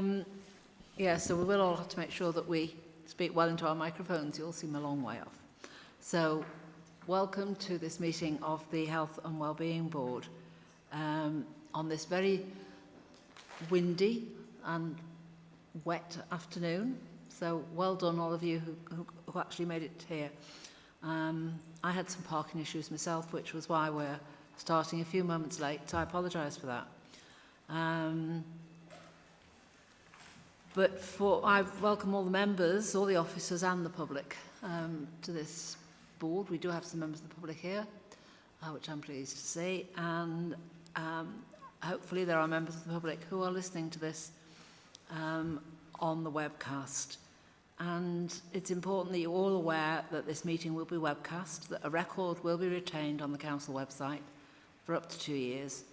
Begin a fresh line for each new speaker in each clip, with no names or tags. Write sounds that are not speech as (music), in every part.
Um, yeah, so we will all have to make sure that we speak well into our microphones. You all seem a long way off. So, welcome to this meeting of the Health and Wellbeing Board um, on this very windy and wet afternoon. So, well done, all of you who, who, who actually made it here. Um, I had some parking issues myself, which was why we're starting a few moments late, so I apologise for that. Um, but for, I welcome all the members, all the officers and the public um, to this board. We do have some members of the public here, uh, which I'm pleased to see. And um, hopefully there are members of the public who are listening to this um, on the webcast. And it's important that you're all aware that this meeting will be webcast, that a record will be retained on the council website for up to two years.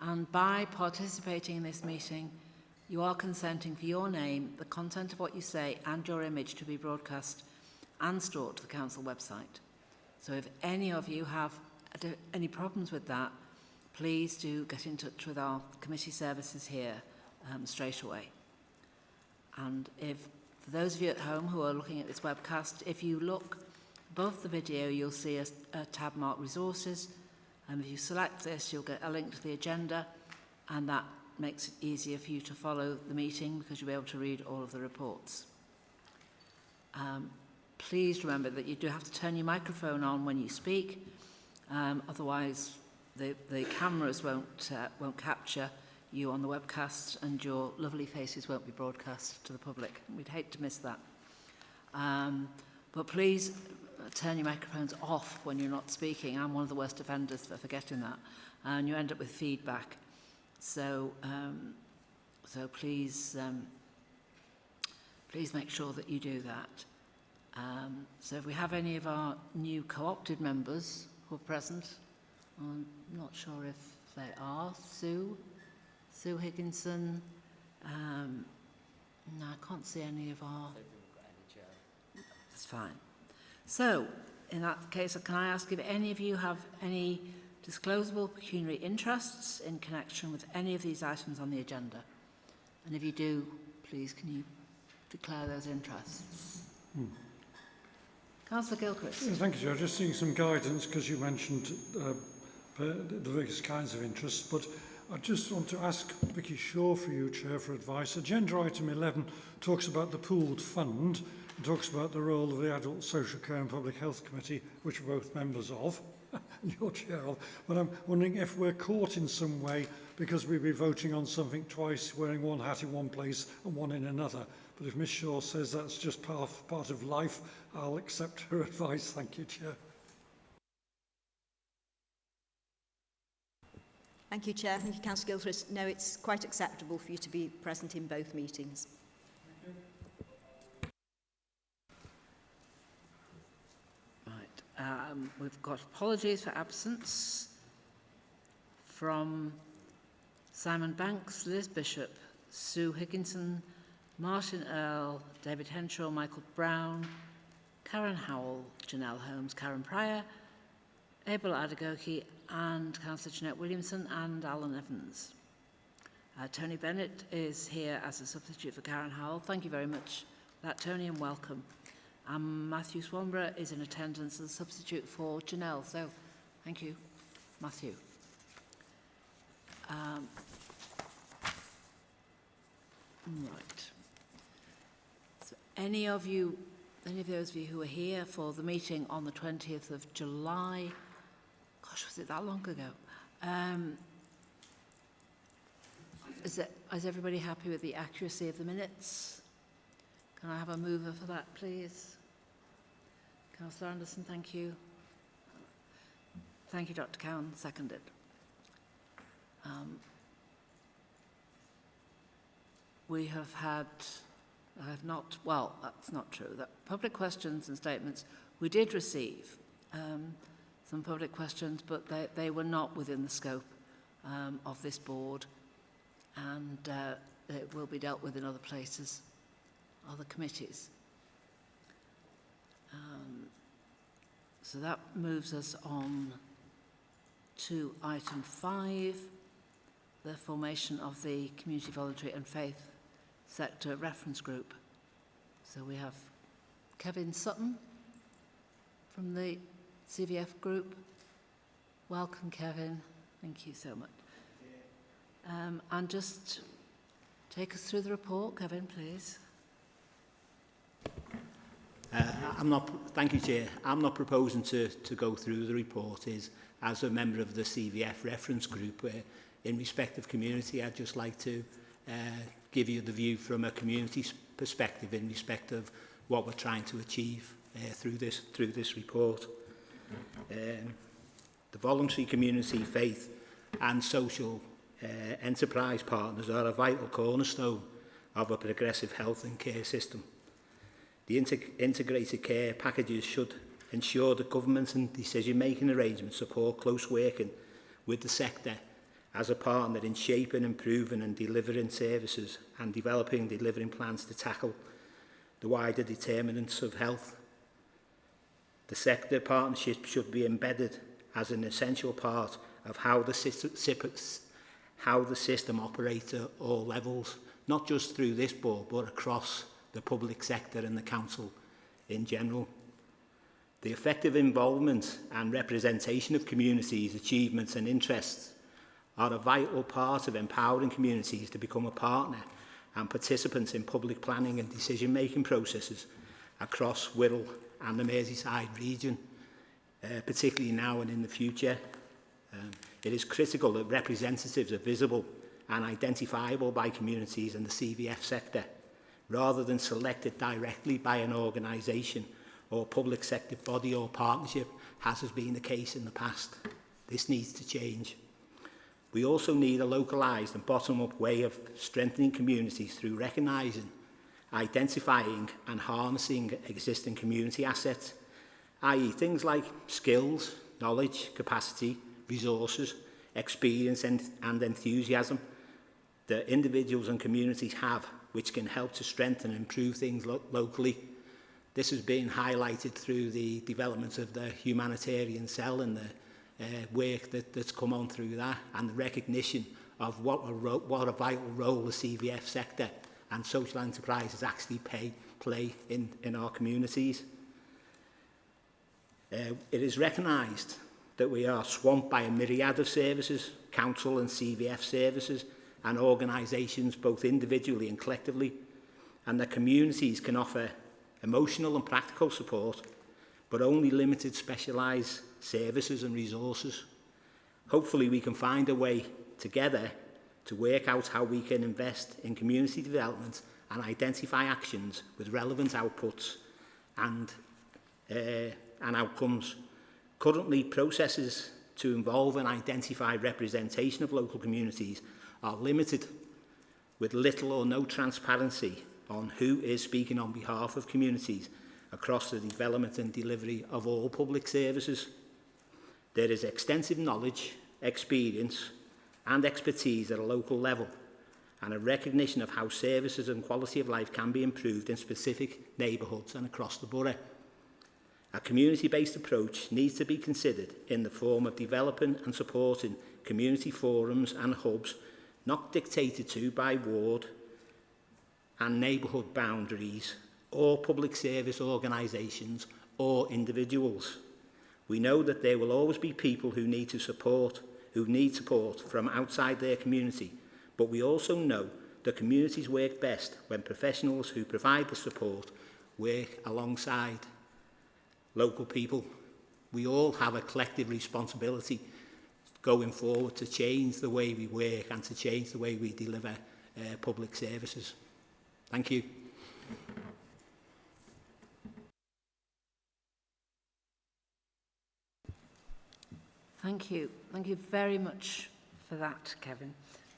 And by participating in this meeting, you are consenting for your name, the content of what you say and your image to be broadcast and stored to the council website. So if any of you have any problems with that, please do get in touch with our committee services here um, straight away. And if, for those of you at home who are looking at this webcast, if you look above the video, you'll see a, a tab marked resources. And if you select this, you'll get a link to the agenda and that makes it easier for you to follow the meeting because you'll be able to read all of the reports. Um, please remember that you do have to turn your microphone on when you speak, um, otherwise the, the cameras won't, uh, won't capture you on the webcast and your lovely faces won't be broadcast to the public. We'd hate to miss that. Um, but please turn your microphones off when you're not speaking. I'm one of the worst offenders for forgetting that. And you end up with feedback. So, um, so please, um, please make sure that you do that. Um, so if we have any of our new co-opted members who are present, I'm not sure if they are. Sue, Sue Higginson. Um, no, I can't see any of our. That's fine. So, in that case, can I ask if any of you have any disclosable pecuniary interests in connection with any of these items on the agenda? And if you do, please can you declare those interests? Hmm. Councillor Gilchrist.
Yeah, thank you, Joe. Just seeing some guidance because you mentioned uh, the various kinds of interests, but I just want to ask Vicky Shaw for you, Chair, for advice. Agenda item 11 talks about the pooled fund and talks about the role of the Adult Social Care and Public Health Committee, which we're both members of. (laughs) your chair. But I'm wondering if we're caught in some way because we'll be voting on something twice, wearing one hat in one place and one in another. But if Ms Shaw says that's just part, part of life, I'll accept her (laughs) advice. Thank you, Chair.
Thank you, Chair. Thank you, Councillor Gilchrist. No, it's quite acceptable for you to be present in both meetings.
Um, we've got apologies for absence from Simon Banks, Liz Bishop, Sue Higginson, Martin Earl, David Henshaw, Michael Brown, Karen Howell, Janelle Holmes, Karen Pryor, Abel Adegoke, and Councillor Jeanette Williamson and Alan Evans. Uh, Tony Bennett is here as a substitute for Karen Howell. Thank you very much for that, Tony, and welcome. And Matthew Swanborough is in attendance as a substitute for Janelle. So thank you, Matthew. Um, right. So any of you, any of those of you who are here for the meeting on the 20th of July, gosh, was it that long ago? Um, is, it, is everybody happy with the accuracy of the minutes? Can I have a mover for that, please? Councillor Anderson, thank you. Thank you, Dr Cowan, seconded. Um, we have had, I have not, well, that's not true, that public questions and statements, we did receive um, some public questions, but they, they were not within the scope um, of this board and uh, it will be dealt with in other places, other committees. Um, so that moves us on to item five, the formation of the Community Voluntary and Faith sector reference group. So we have Kevin Sutton from the CVF group. Welcome, Kevin. Thank you so much. Um, and just take us through the report, Kevin, please.
Uh, I'm not, thank you, Chair. I'm not proposing to, to go through the report is, as a member of the CVF reference group, where in respect of community, I'd just like to uh, give you the view from a community perspective in respect of what we're trying to achieve uh, through, this, through this report. Um, the voluntary community, faith and social uh, enterprise partners are a vital cornerstone of a progressive health and care system. The integ integrated care packages should ensure that governments and decision-making arrangements support close working with the sector as a partner in shaping, improving and delivering services and developing and delivering plans to tackle the wider determinants of health. The sector partnership should be embedded as an essential part of how the system, how the system operates at all levels, not just through this board but across the public sector and the council in general. The effective involvement and representation of communities, achievements and interests are a vital part of empowering communities to become a partner and participants in public planning and decision-making processes across Wirral and the Merseyside region, uh, particularly now and in the future. Um, it is critical that representatives are visible and identifiable by communities and the CVF sector – rather than selected directly by an organisation or public sector body or partnership, as has been the case in the past. This needs to change. We also need a localised and bottom-up way of strengthening communities through recognising, identifying and harnessing existing community assets, i.e. things like skills, knowledge, capacity, resources, experience and, and enthusiasm that individuals and communities have which can help to strengthen and improve things lo locally. This has been highlighted through the development of the humanitarian cell and the uh, work that, that's come on through that and the recognition of what a, what a vital role the CVF sector and social enterprises actually pay, play in, in our communities. Uh, it is recognised that we are swamped by a myriad of services, council and CVF services, and organisations, both individually and collectively, and their communities can offer emotional and practical support, but only limited specialised services and resources. Hopefully we can find a way together to work out how we can invest in community development and identify actions with relevant outputs and, uh, and outcomes. Currently, processes to involve and identify representation of local communities are limited with little or no transparency on who is speaking on behalf of communities across the development and delivery of all public services. There is extensive knowledge, experience and expertise at a local level and a recognition of how services and quality of life can be improved in specific neighbourhoods and across the borough. A community-based approach needs to be considered in the form of developing and supporting community forums and hubs not dictated to by ward and neighbourhood boundaries or public service organisations or individuals. We know that there will always be people who need to support, who need support from outside their community, but we also know that communities work best when professionals who provide the support work alongside local people. We all have a collective responsibility going forward to change the way we work and to change the way we deliver uh, public services. Thank you.
Thank you. Thank you very much for that, Kevin.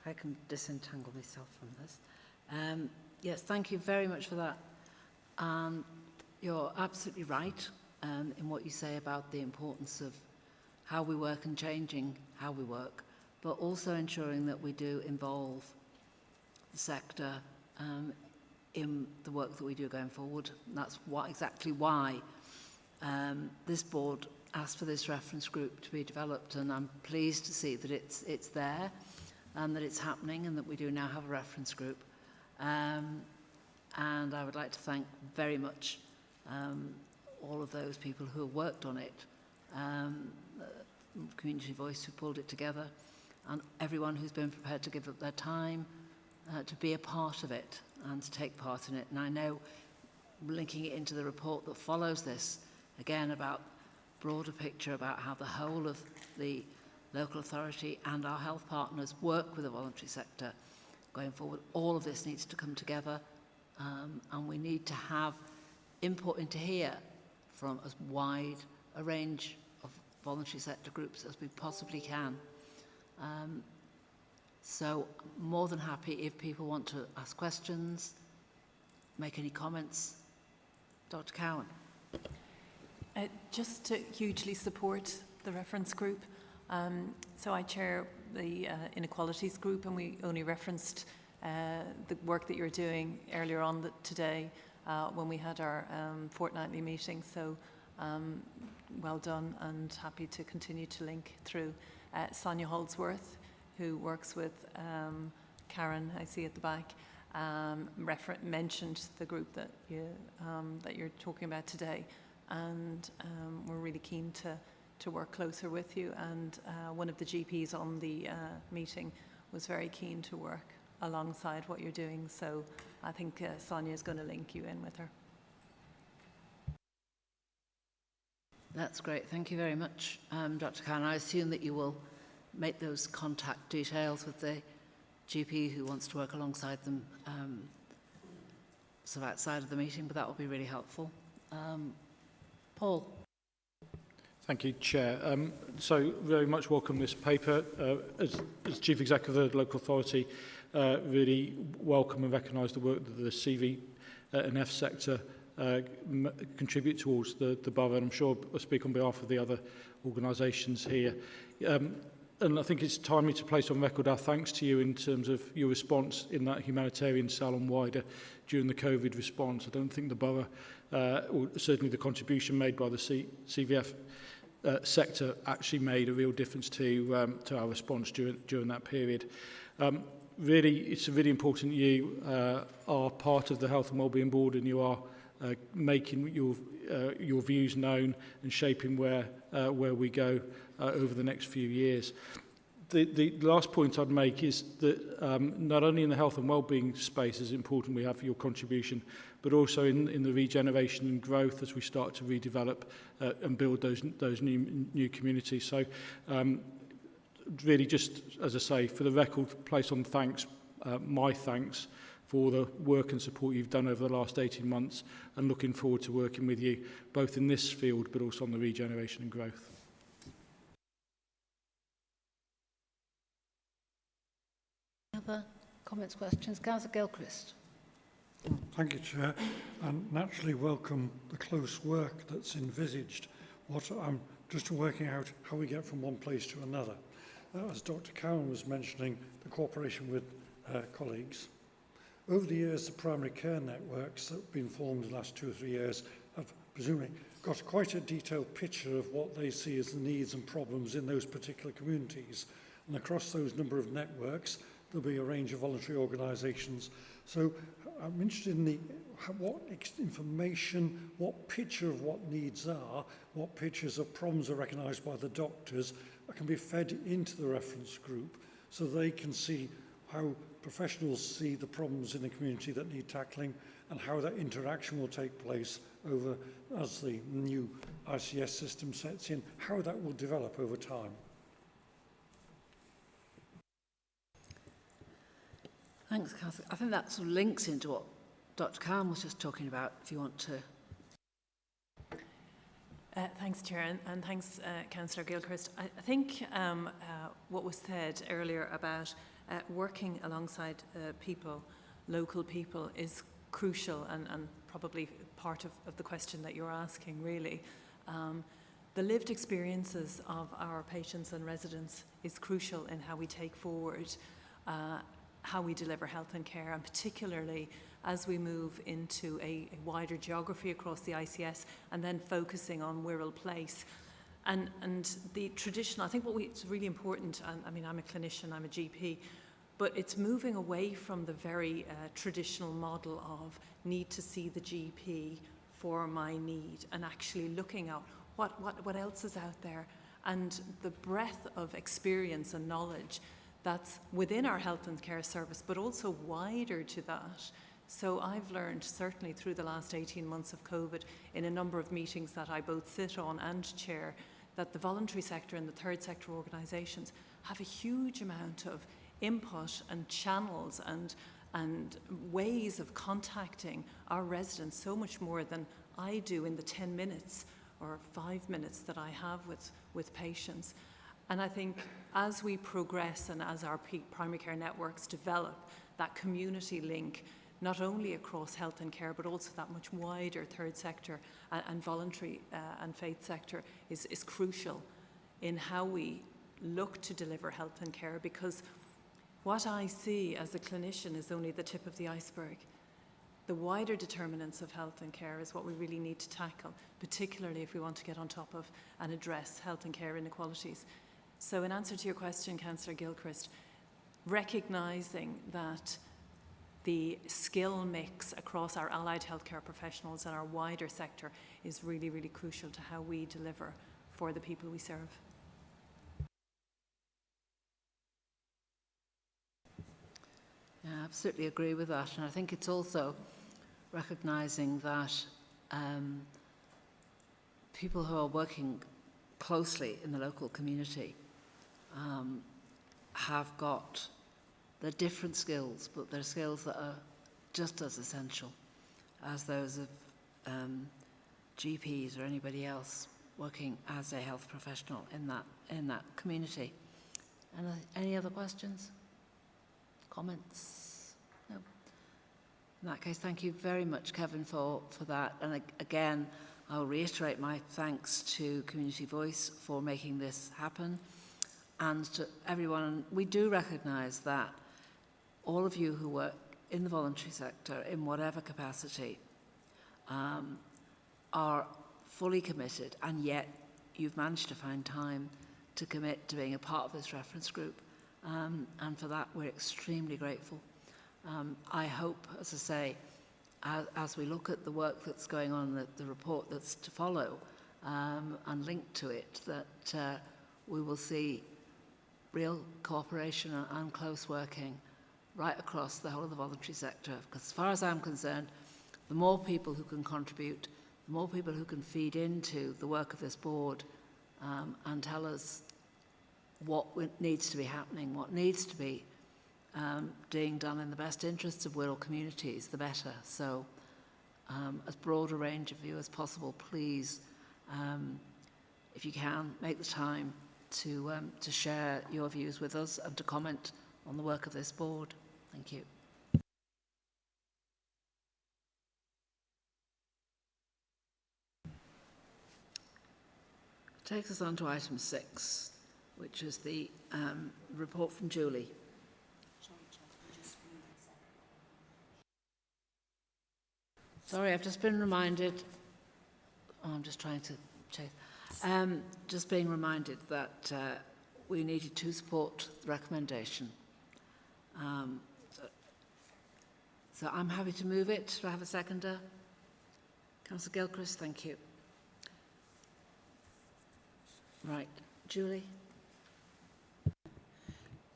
I can disentangle myself from this. Um, yes, thank you very much for that. And um, you're absolutely right um, in what you say about the importance of how we work and changing how we work, but also ensuring that we do involve the sector um, in the work that we do going forward. And that's what, exactly why um, this board asked for this reference group to be developed and I'm pleased to see that it's, it's there and that it's happening and that we do now have a reference group. Um, and I would like to thank very much um, all of those people who have worked on it, um, Community Voice who pulled it together, and everyone who's been prepared to give up their time uh, to be a part of it and to take part in it. And I know, linking it into the report that follows this, again about broader picture about how the whole of the local authority and our health partners work with the voluntary sector going forward. All of this needs to come together um, and we need to have input into here from as wide a range voluntary sector groups as we possibly can. Um, so more than happy if people want to ask questions, make any comments. Dr Cowan.
Uh, just to hugely support the reference group. Um, so I chair the uh, inequalities group and we only referenced uh, the work that you're doing earlier on the, today uh, when we had our um, fortnightly meeting. So um, well done and happy to continue to link through. Uh, Sonia Holdsworth, who works with um, Karen, I see at the back, um, mentioned the group that, you, um, that you're talking about today. And um, we're really keen to, to work closer with you. And uh, one of the GPs on the uh, meeting was very keen to work alongside what you're doing. So I think uh, Sonia is going to link you in with her.
That's great. Thank you very much, um, Dr Khan. I assume that you will make those contact details with the GP who wants to work alongside them um, sort of outside of the meeting, but that will be really helpful. Um, Paul.
Thank you, Chair. Um, so very much welcome this paper. Uh, as, as Chief Executive of the Local Authority, uh, really welcome and recognise the work that the CV uh, and F sector uh, contribute towards the, the borough. And I'm sure I speak on behalf of the other organisations here. Um, and I think it's timely to place on record our thanks to you in terms of your response in that humanitarian salon wider during the COVID response. I don't think the borough, uh, or certainly the contribution made by the C CVF uh, sector actually made a real difference to um, to our response during during that period. Um, really, it's really important you uh, are part of the Health and Wellbeing Board and you are uh, making your, uh, your views known and shaping where, uh, where we go uh, over the next few years. The, the last point I'd make is that um, not only in the health and well-being space is important we have your contribution, but also in, in the regeneration and growth as we start to redevelop uh, and build those, those new, new communities. So um, really just, as I say, for the record, place on thanks, uh, my thanks, for the work and support you've done over the last 18 months and looking forward to working with you both in this field but also on the regeneration and growth.
Other comments, questions? Councillor Gilchrist.
Thank you, Chair, and naturally welcome the close work that's envisaged. What I'm just working out how we get from one place to another. Uh, as Dr. Cowan was mentioning, the cooperation with uh, colleagues. Over the years, the primary care networks that have been formed in the last two or three years have presumably got quite a detailed picture of what they see as the needs and problems in those particular communities. And across those number of networks, there'll be a range of voluntary organisations. So I'm interested in the, what information, what picture of what needs are, what pictures of problems are recognised by the doctors that can be fed into the reference group so they can see how professionals see the problems in the community that need tackling and how that interaction will take place over as the new ICS system sets in, how that will develop over time.
Thanks, Catherine. I think that sort of links into what Dr Cowan was just talking about, if you want to.
Uh, thanks, Chair, and, and thanks, uh, Councillor Gilchrist. I, I think um, uh, what was said earlier about uh, working alongside uh, people, local people, is crucial and, and probably part of, of the question that you're asking, really. Um, the lived experiences of our patients and residents is crucial in how we take forward uh, how we deliver health and care, and particularly as we move into a, a wider geography across the ICS and then focusing on Wirral Place. And, and the traditional, I think what we, it's really important, and I mean, I'm a clinician, I'm a GP, But it's moving away from the very uh, traditional model of need to see the GP for my need and actually looking at what, what, what else is out there and the breadth of experience and knowledge that's within our health and care service, but also wider to that. So I've learned, certainly through the last 18 months of COVID, in a number of meetings that I both sit on and chair, that the voluntary sector and the third sector organisations have a huge amount of input and channels and, and ways of contacting our residents so much more than I do in the 10 minutes or five minutes that I have with, with patients. And I think as we progress and as our primary care networks develop, that community link, not only across health and care, but also that much wider third sector and, and voluntary uh, and faith sector is, is crucial in how we look to deliver health and care because what I see as a clinician is only the tip of the iceberg. The wider determinants of health and care is what we really need to tackle, particularly if we want to get on top of and address health and care inequalities. So in answer to your question, Councillor Gilchrist, recognising that the skill mix across our allied healthcare professionals and our wider sector is really, really crucial to how we deliver for the people we serve.
I absolutely agree with that. And I think it's also recognising that um, people who are working closely in the local community um, have got the different skills, but they're skills that are just as essential as those of um, GPs or anybody else working as a health professional in that in that community. And any other questions? Comments? No. In that case, thank you very much, Kevin, for, for that. And again, I'll reiterate my thanks to Community Voice for making this happen and to everyone. We do recognise that all of you who work in the voluntary sector, in whatever capacity, um, are fully committed, and yet you've managed to find time to commit to being a part of this reference group. Um, and for that, we're extremely grateful. Um, I hope, as I say, as, as we look at the work that's going on, the, the report that's to follow, um, and linked to it, that uh, we will see real cooperation and, and close working right across the whole of the voluntary sector. Because as far as I'm concerned, the more people who can contribute, the more people who can feed into the work of this board um, and tell us what needs to be happening, what needs to be um, being done in the best interests of Wirral communities, the better. So um, as broad a range of you as possible, please, um, if you can, make the time to, um, to share your views with us and to comment on the work of this board. Thank you. Takes us on to item six, which is the um, report from Julie. Sorry, I've just been reminded. Oh, I'm just trying to check. Um, just being reminded that uh, we needed to support the recommendation. Um, So I'm happy to move it. Do I have a seconder? Councillor Gilchrist, thank you. Right, Julie.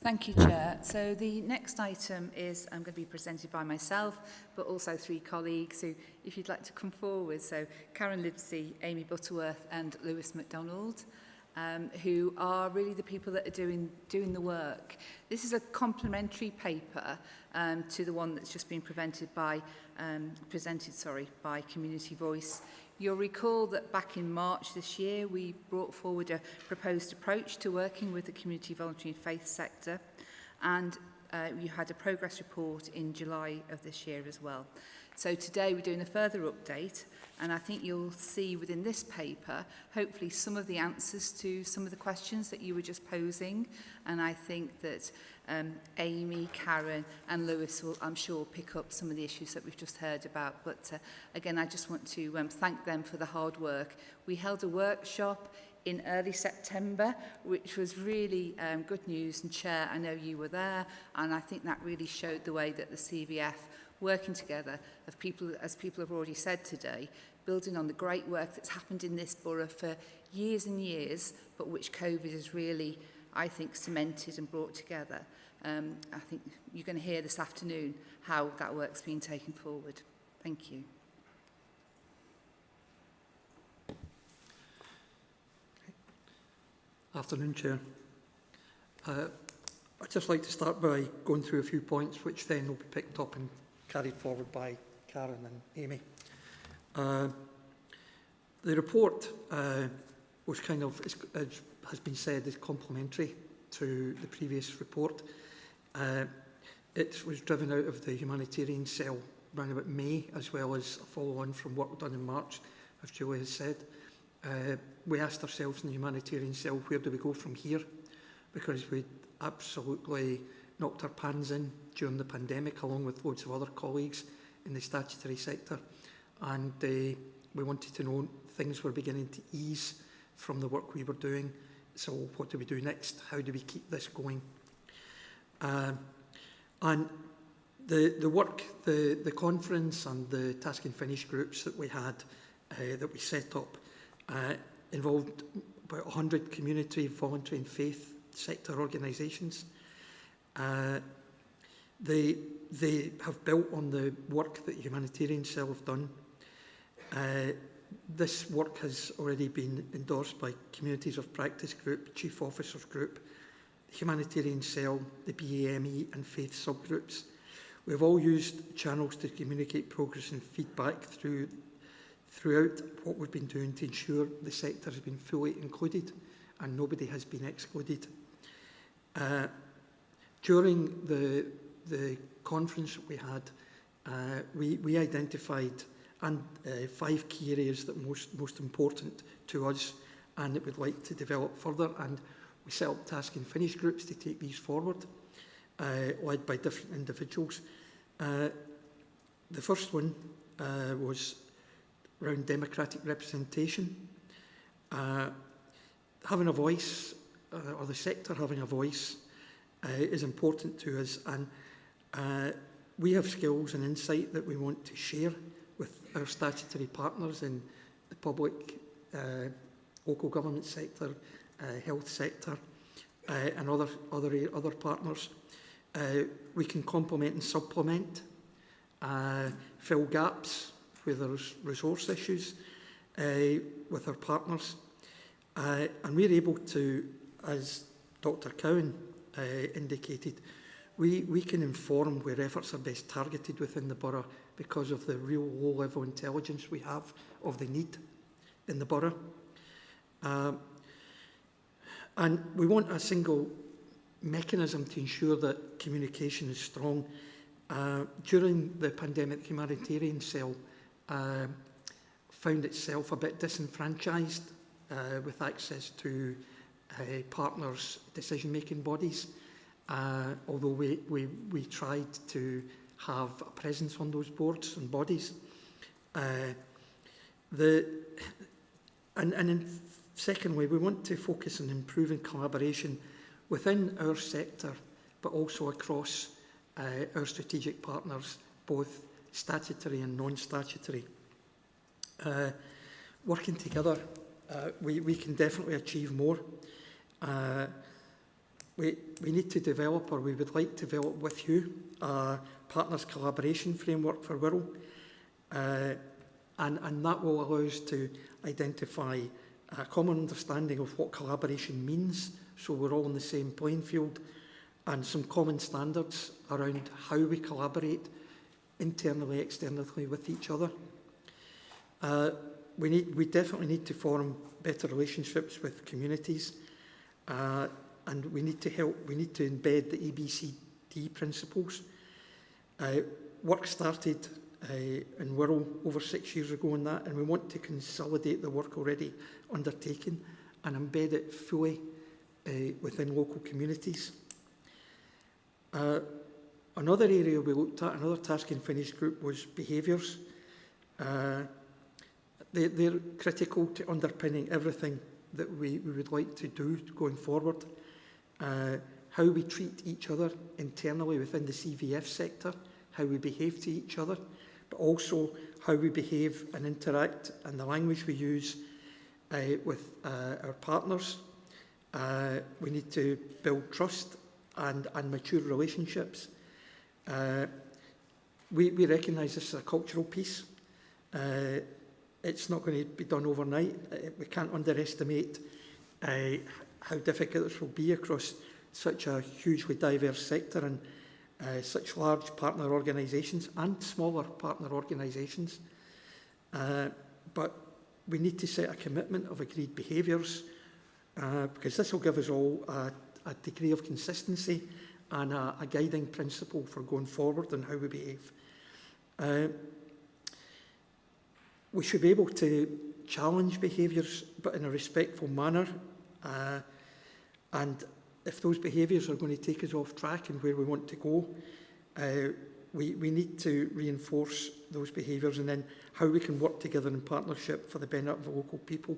Thank you, Chair. So the next item is I'm going to be presented by myself, but also three colleagues who, if you'd like to come forward, so Karen Livesey, Amy Butterworth and Lewis MacDonald um, who are really the people that are doing, doing the work. This is a complementary paper um, to the one that's just been presented by, um, presented, sorry, by Community Voice. You'll recall that back in March this year, we brought forward a proposed approach to working with the community voluntary and faith sector, and uh, you had a progress report in July of this year as well. So today we're doing a further update And I think you'll see within this paper, hopefully some of the answers to some of the questions that you were just posing. And I think that um, Amy, Karen and Lewis will, I'm sure, pick up some of the issues that we've just heard about. But uh, again, I just want to um, thank them for the hard work. We held a workshop in early September, which was really um, good news. And Chair, I know you were there, and I think that really showed the way that the CVF working together of people, as people have already said today, building on the great work that's happened in this borough for years and years, but which COVID has really, I think, cemented and brought together. Um, I think you're going to hear this afternoon how that work's been taken forward. Thank you.
Afternoon, Chair. Uh, I'd just like to start by going through a few points which then will be picked up and carried forward by Karen and Amy. Uh, the report uh, was kind of, as, as has been said, is complementary to the previous report. Uh, it was driven out of the humanitarian cell around about May, as well as a follow-on from work done in March, as Julie has said. Uh, we asked ourselves in the humanitarian cell, where do we go from here? Because we absolutely knocked our pans in during the pandemic, along with loads of other colleagues in the statutory sector. And uh, we wanted to know things were beginning to ease from the work we were doing. So what do we do next? How do we keep this going? Um, and the, the work, the, the conference and the task and finish groups that we had, uh, that we set up, uh, involved about 100 community, voluntary and faith sector organisations. Uh, they, they have built on the work that Humanitarian Cell have done. Uh, this work has already been endorsed by Communities of Practice Group, Chief Officers Group, the Humanitarian Cell, the BAME and Faith subgroups. We've all used channels to communicate progress and feedback through throughout what we've been doing to ensure the sector has been fully included and nobody has been excluded. Uh, during the, the conference we had, uh, we, we identified and, uh, five key areas that most, most important to us and that we'd like to develop further. And we set up task and finish groups to take these forward, uh, led by different individuals. Uh, the first one uh, was around democratic representation. Uh, having a voice, uh, or the sector having a voice, uh, is important to us and uh, we have skills and insight that we want to share with our statutory partners in the public, uh, local government sector, uh, health sector uh, and other, other, other partners. Uh, we can complement and supplement, uh, fill gaps where there's resource issues uh, with our partners. Uh, and we're able to, as Dr Cowan uh, indicated, we, we can inform where efforts are best targeted within the borough because of the real low-level intelligence we have of the need in the borough. Um, and we want a single mechanism to ensure that communication is strong. Uh, during the pandemic, the humanitarian cell uh, found itself a bit disenfranchised uh, with access to uh, partners' decision-making bodies. Uh, although we, we, we tried to have a presence on those boards and bodies. Uh, the, and, and in secondly, we want to focus on improving collaboration within our sector, but also across uh, our strategic partners, both statutory and non-statutory. Uh, working together, uh, we, we can definitely achieve more. Uh, we, we need to develop, or we would like to develop with you, a partners collaboration framework for Wirral. Uh, and, and that will allow us to identify a common understanding of what collaboration means, so we're all on the same playing field, and some common standards around how we collaborate internally, externally with each other. Uh, we, need, we definitely need to form better relationships with communities uh, and we need to help, we need to embed the ABCD principles. Uh, work started uh, in Wirral over six years ago on that and we want to consolidate the work already undertaken and embed it fully uh, within local communities. Uh, Another area we looked at, another task and finish group, was behaviours. Uh, they, they're critical to underpinning everything that we, we would like to do going forward. Uh, how we treat each other internally within the CVF sector, how we behave to each other, but also how we behave and interact and the language we use uh, with uh, our partners. Uh, we need to build trust and, and mature relationships. Uh, we, we recognise this as a cultural piece. Uh, it's not going to be done overnight. Uh, we can't underestimate uh, how difficult this will be across such a hugely diverse sector and uh, such large partner organisations and smaller partner organisations. Uh, but we need to set a commitment of agreed behaviours uh, because this will give us all a, a degree of consistency and a, a guiding principle for going forward and how we behave. Uh, we should be able to challenge behaviours but in a respectful manner uh, and if those behaviours are going to take us off track and where we want to go, uh, we, we need to reinforce those behaviours and then how we can work together in partnership for the benefit of the local people.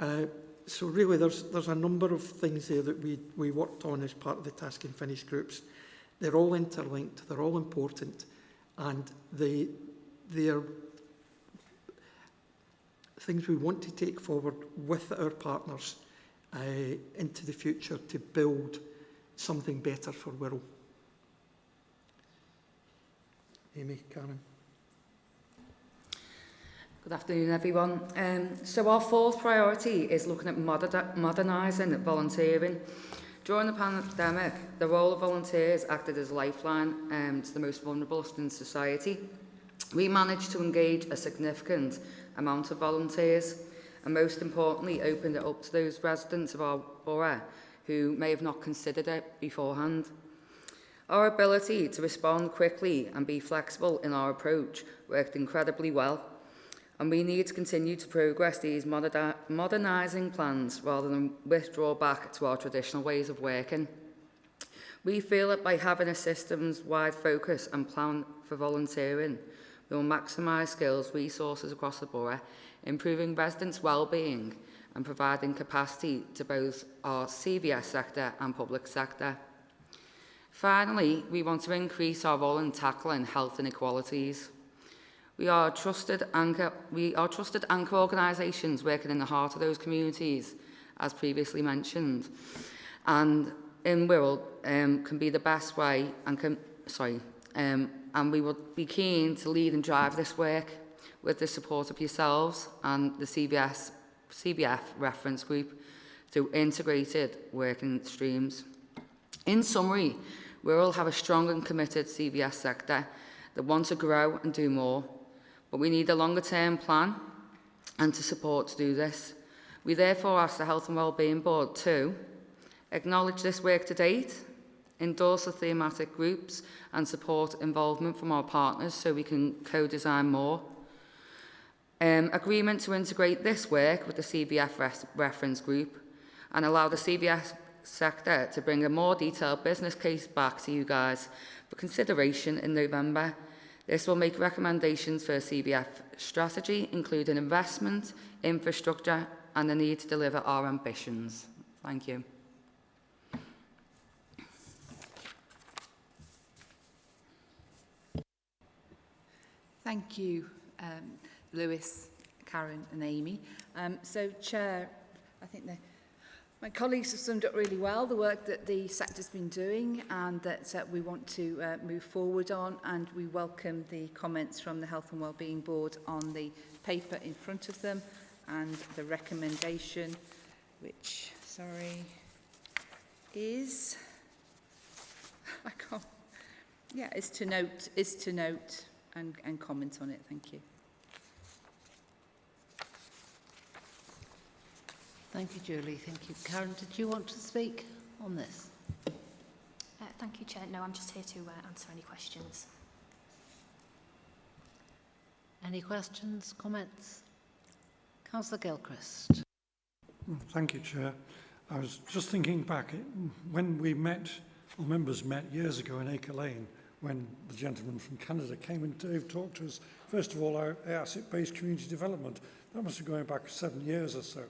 Uh, so really there's, there's a number of things there that we, we worked on as part of the task and finish groups. They're all interlinked, they're all important and they, they're things we want to take forward with our partners uh, into the future to build something better for Wirral. Amy, Karen.
Good afternoon, everyone. Um, so our fourth priority is looking at moder modernising volunteering. During the pandemic, the role of volunteers acted as a lifeline um, to the most vulnerable in society. We managed to engage a significant amount of volunteers and most importantly opened it up to those residents of our borough who may have not considered it beforehand. Our ability to respond quickly and be flexible in our approach worked incredibly well and we need to continue to progress these moderni modernising plans rather than withdraw back to our traditional ways of working. We feel that by having a systems-wide focus and plan for volunteering, we will maximise skills, resources across the borough improving residents' well-being and providing capacity to both our CVS sector and public sector. Finally, we want to increase our role in tackling health inequalities. We are trusted anchor, trusted anchor organisations working in the heart of those communities, as previously mentioned, and in Wirral um, can be the best way and can, sorry, um, and we will be keen to lead and drive this work with the support of yourselves and the CBS, CVF reference group through integrated working streams. In summary, we all have a strong and committed CVS sector that wants to grow and do more, but we need a longer term plan and to support to do this. We therefore ask the Health and Wellbeing Board to acknowledge this work to date, endorse the thematic groups and support involvement from our partners so we can co-design more, Um, agreement to integrate this work with the CBF res reference group and allow the CVF sector to bring a more detailed business case back to you guys for consideration in November. This will make recommendations for a CBF strategy, including investment, infrastructure and the need to deliver our ambitions. Thank you.
Thank you. Um, Lewis, Karen and Amy. Um, so, Chair, I think the, my colleagues have summed up really well the work that the sector's been doing and that uh, we want to uh, move forward on and we welcome the comments from the Health and Wellbeing Board on the paper in front of them and the recommendation which, sorry, is, (laughs) I can't, yeah, is to note, is to note and, and comment on it. Thank you.
Thank you, Julie. Thank you. Karen, did you want to speak on this?
Uh, thank you, Chair. No, I'm just here to uh, answer any questions.
Any questions, comments? Councillor Gilchrist.
Thank you, Chair. I was just thinking back, when we met, or members met years ago in Acre Lane, when the gentleman from Canada came and Dave talked to us, first of all, our asset-based community development. That must be going back seven years or so.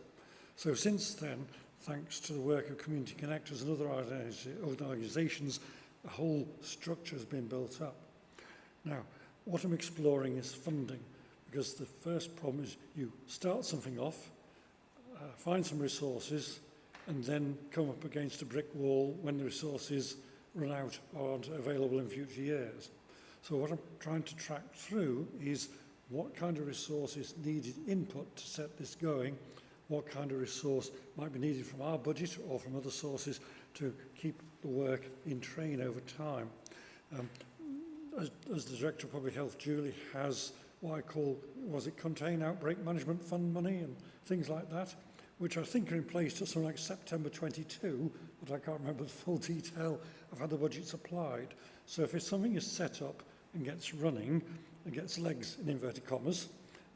So since then, thanks to the work of community connectors and other organisations, a whole structure has been built up. Now, what I'm exploring is funding, because the first problem is you start something off, uh, find some resources, and then come up against a brick wall when the resources run out or aren't available in future years. So what I'm trying to track through is what kind of resources needed input to set this going, what kind of resource might be needed from our budget or from other sources to keep the work in train over time. Um, as, as the Director of Public Health, Julie, has what I call, was it Contain Outbreak Management Fund money and things like that, which I think are in place till something like September 22, but I can't remember the full (laughs) detail of how the budget's applied. So if something is set up and gets running and gets legs in inverted commas,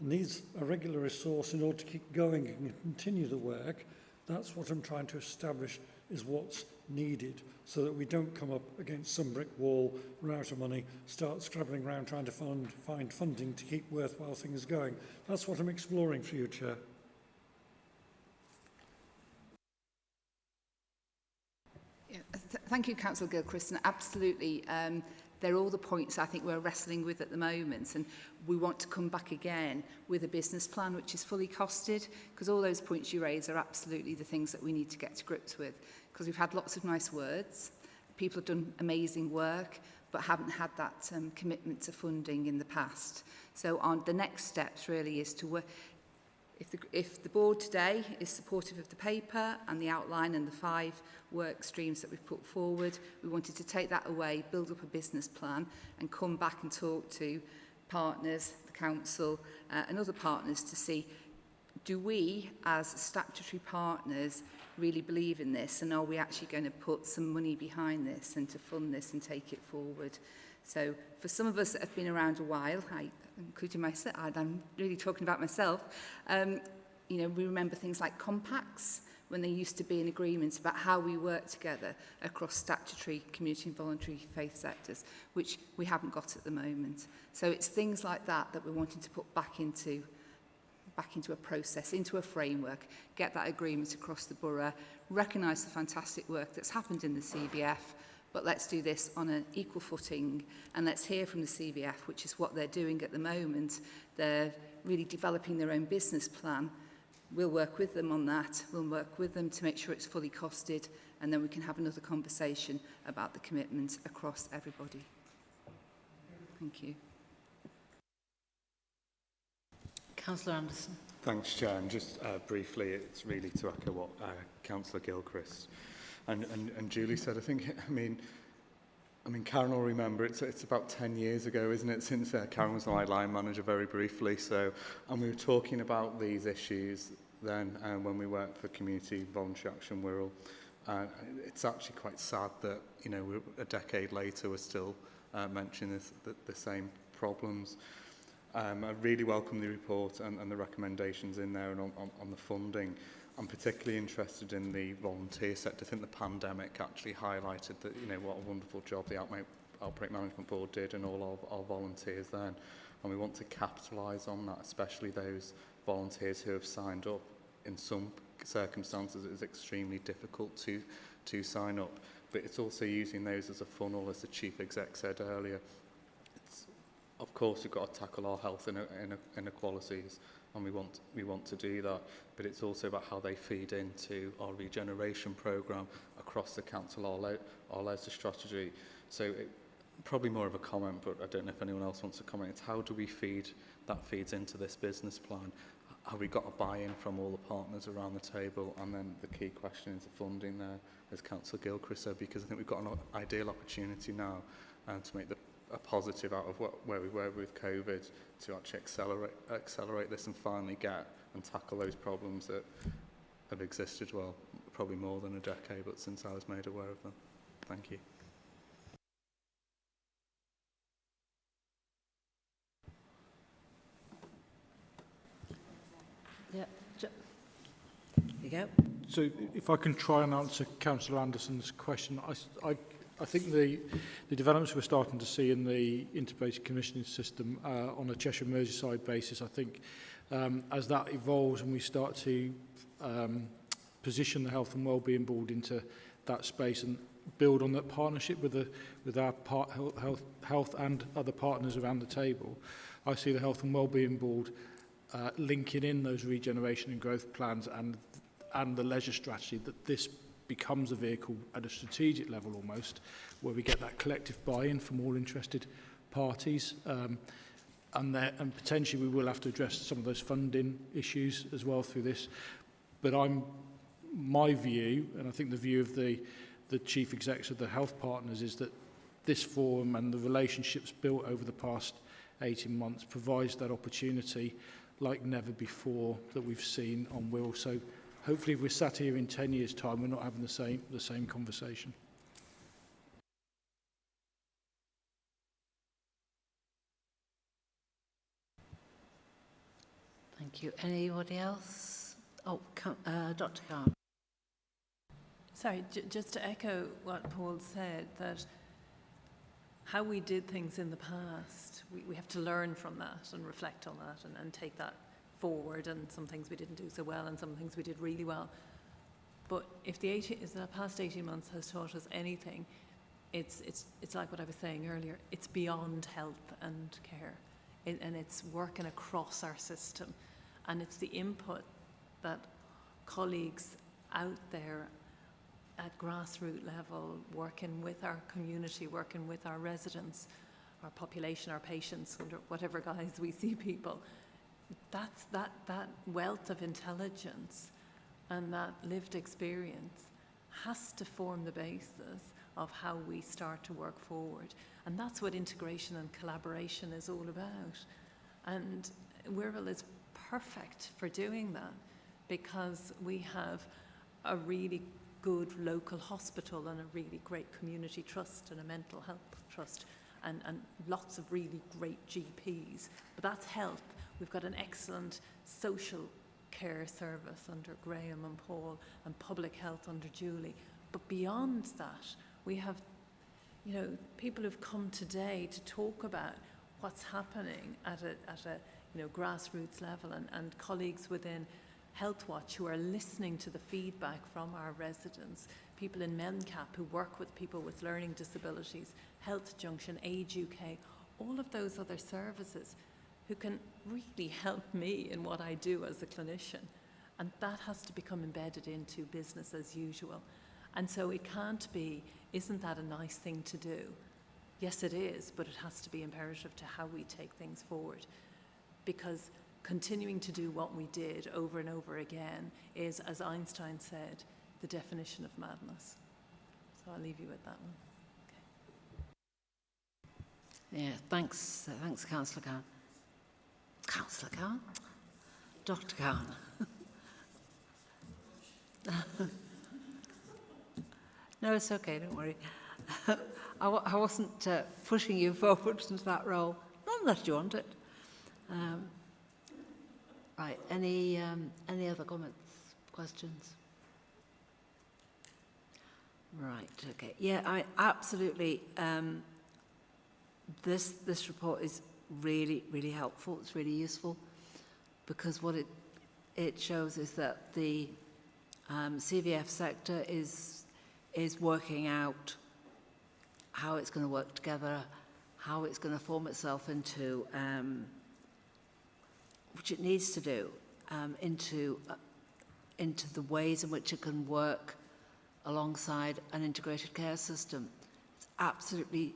needs a regular resource in order to keep going and continue the work, that's what I'm trying to establish is what's needed so that we don't come up against some brick wall, run out of money, start scrabbling around trying to fund, find funding to keep worthwhile things going. That's what I'm exploring for you, Chair.
Thank you, Councillor Gilchrist, and absolutely, um, They're all the points I think we're wrestling with at the moment. And we want to come back again with a business plan which is fully costed, because all those points you raise are absolutely the things that we need to get to grips with. Because we've had lots of nice words, people have done amazing work, but haven't had that um, commitment to funding in the past. So on the next steps really is to work, If the, if the board today is supportive of the paper and the outline and the five work streams that we've put forward, we wanted to take that away, build up a business plan and come back and talk to partners, the council uh, and other partners to see do we as statutory partners really believe in this and are we actually going to put some money behind this and to fund this and take it forward. So for some of us that have been around a while, I including myself, I'm really talking about myself, um, you know, we remember things like compacts when they used to be in agreements about how we work together across statutory, community and voluntary faith sectors, which we haven't got at the moment. So it's things like that that we're wanting to put back into back into a process, into a framework, get that agreement across the borough, recognise the fantastic work that's happened in the CBF, but let's do this on an equal footing and let's hear from the CVF, which is what they're doing at the moment. They're really developing their own business plan. We'll work with them on that. We'll work with them to make sure it's fully costed and then we can have another conversation about the commitment across everybody. Thank you.
Councillor Anderson.
Thanks, Chair. And just uh, briefly, it's really to echo what uh, Councillor Gilchrist and, and, and Julie said, I think, I mean, I mean, Karen will remember, it's, it's about 10 years ago, isn't it, since uh, Karen was my line manager very briefly. So, and we were talking about these issues then um, when we worked for Community Voluntary Action Wirral. Uh, it's actually quite sad that, you know, we're, a decade later we're still uh, mentioning this, the, the same problems. Um, I really welcome the report and, and the recommendations in there and on, on, on the funding. I'm particularly interested in the volunteer sector. I think the pandemic actually highlighted that, you know, what a wonderful job the Outbreak, Outbreak Management Board did and all of our volunteers then. And we want to capitalise on that, especially those volunteers who have signed up. In some circumstances, it is extremely difficult to, to sign up. But it's also using those as a funnel, as the Chief Exec said earlier. It's, of course, we've got to tackle our health inequalities and we want, we want to do that. But it's also about how they feed into our regeneration programme across the council, our, our Leicester strategy. So it, probably more of a comment, but I don't know if anyone else wants to comment. It's how do we feed that feeds into this business plan? Have we got a buy-in from all the partners around the table? And then the key question is the funding there, as Councillor Gilchrist said, because I think we've got an ideal opportunity now uh, to make the a positive out of what, where we were with COVID to actually accelerate, accelerate this and finally get and tackle those problems that have existed, well, probably more than a decade, but since I was made aware of them. Thank you.
Yeah. There you go.
So if I can try and answer Councillor Anderson's question, I, I I think the, the developments we're starting to see in the integrated commissioning system uh, on a Cheshire Merseyside basis, I think um, as that evolves and we start to um, position the Health and Wellbeing Board into that space and build on that partnership with, the, with our part, health, health and other partners around the table, I see the Health and Wellbeing Board uh, linking in those regeneration and growth plans and and the leisure strategy that this becomes a vehicle at a strategic level almost, where we get that collective buy-in from all interested parties. Um, and, there, and potentially we will have to address some of those funding issues as well through this. But I'm, my view, and I think the view of the, the chief execs of the health partners is that this forum and the relationships built over the past 18 months provides that opportunity like never before that we've seen on Will. also hopefully if we're sat here in 10 years time, we're not having the same, the same conversation.
Thank you. Anybody else? Oh, Ca- uh, Dr. Khan.
Sorry, j- just to echo what Paul said, that how we did things in the past, we, we have to learn from that and reflect on that and, and take that forward. And some things we didn't do so well, and some things we did really well. But if the, 18, if the past 18 months has taught us anything, it's, it's, it's like what I was saying earlier it's beyond health and care, it, and it's working across our system. And it's the input that colleagues out there at grassroots level, working with our community, working with our residents, our population, our patients, whatever guise we see people. That's that, that wealth of intelligence and that lived experience has to form the basis of how we start to work forward. And that's what integration and collaboration is all about. And Wirral is perfect for doing that because we have a really good local hospital and a really great community trust and a mental health trust and, and lots of really great GPs. But that's health. We've got an excellent social care service under Graham and Paul and public health under Julie. But beyond that, we have you know, people who've come today to talk about what's happening at a, at a you know, grassroots level and, and colleagues within Health Watch who are listening to the feedback from our residents, people in MenCap who work with people with learning disabilities, Health Junction, Age UK, all of those other services who can really help me in what I do as a clinician. And that has to become embedded into business as usual. And so it can't be, isn't that a nice thing to do? Yes, it is, but it has to be imperative to how we take things forward. Because continuing to do what we did over and over again is, as Einstein said, the definition of madness. So I'll leave you with that one.
Yeah, thanks, thanks, Councillor Khan. Councillor Khan? Dr. Khan. no, it's okay, don't worry. I, I wasn't uh, pushing you (laughs) forward into that role, not unless you want it. Um, right, any, um, any other comments, questions? Right, okay. Yeah, I absolutely. Um, this, this report is really, really helpful. It's really useful because what it, it shows is that the um, CVF sector is, is working out how it's going to work together, how it's going to form itself into, um, which it needs to do, um, into, uh, into the ways in which it can work alongside an integrated care system. It's absolutely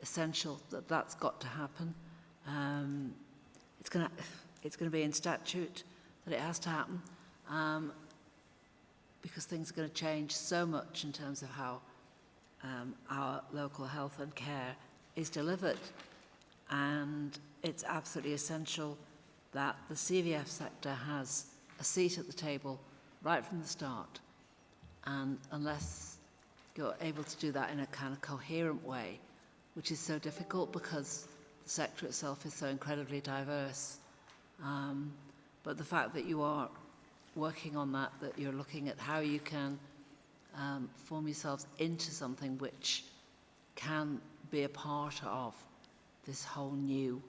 essential that that's got to happen. Um, it's going to it's to be in statute that it has to happen um, because things are going to change so much in terms of how um, our local health and care is delivered. And it's absolutely essential that the CVF sector has a seat at the table right from the start. And unless you're able to do that in a kind of coherent way, which is so difficult because the sector itself is so incredibly diverse. Um, but the fact that you are working on that, that you're looking at how you can um, form yourselves into something which can be a part of this whole new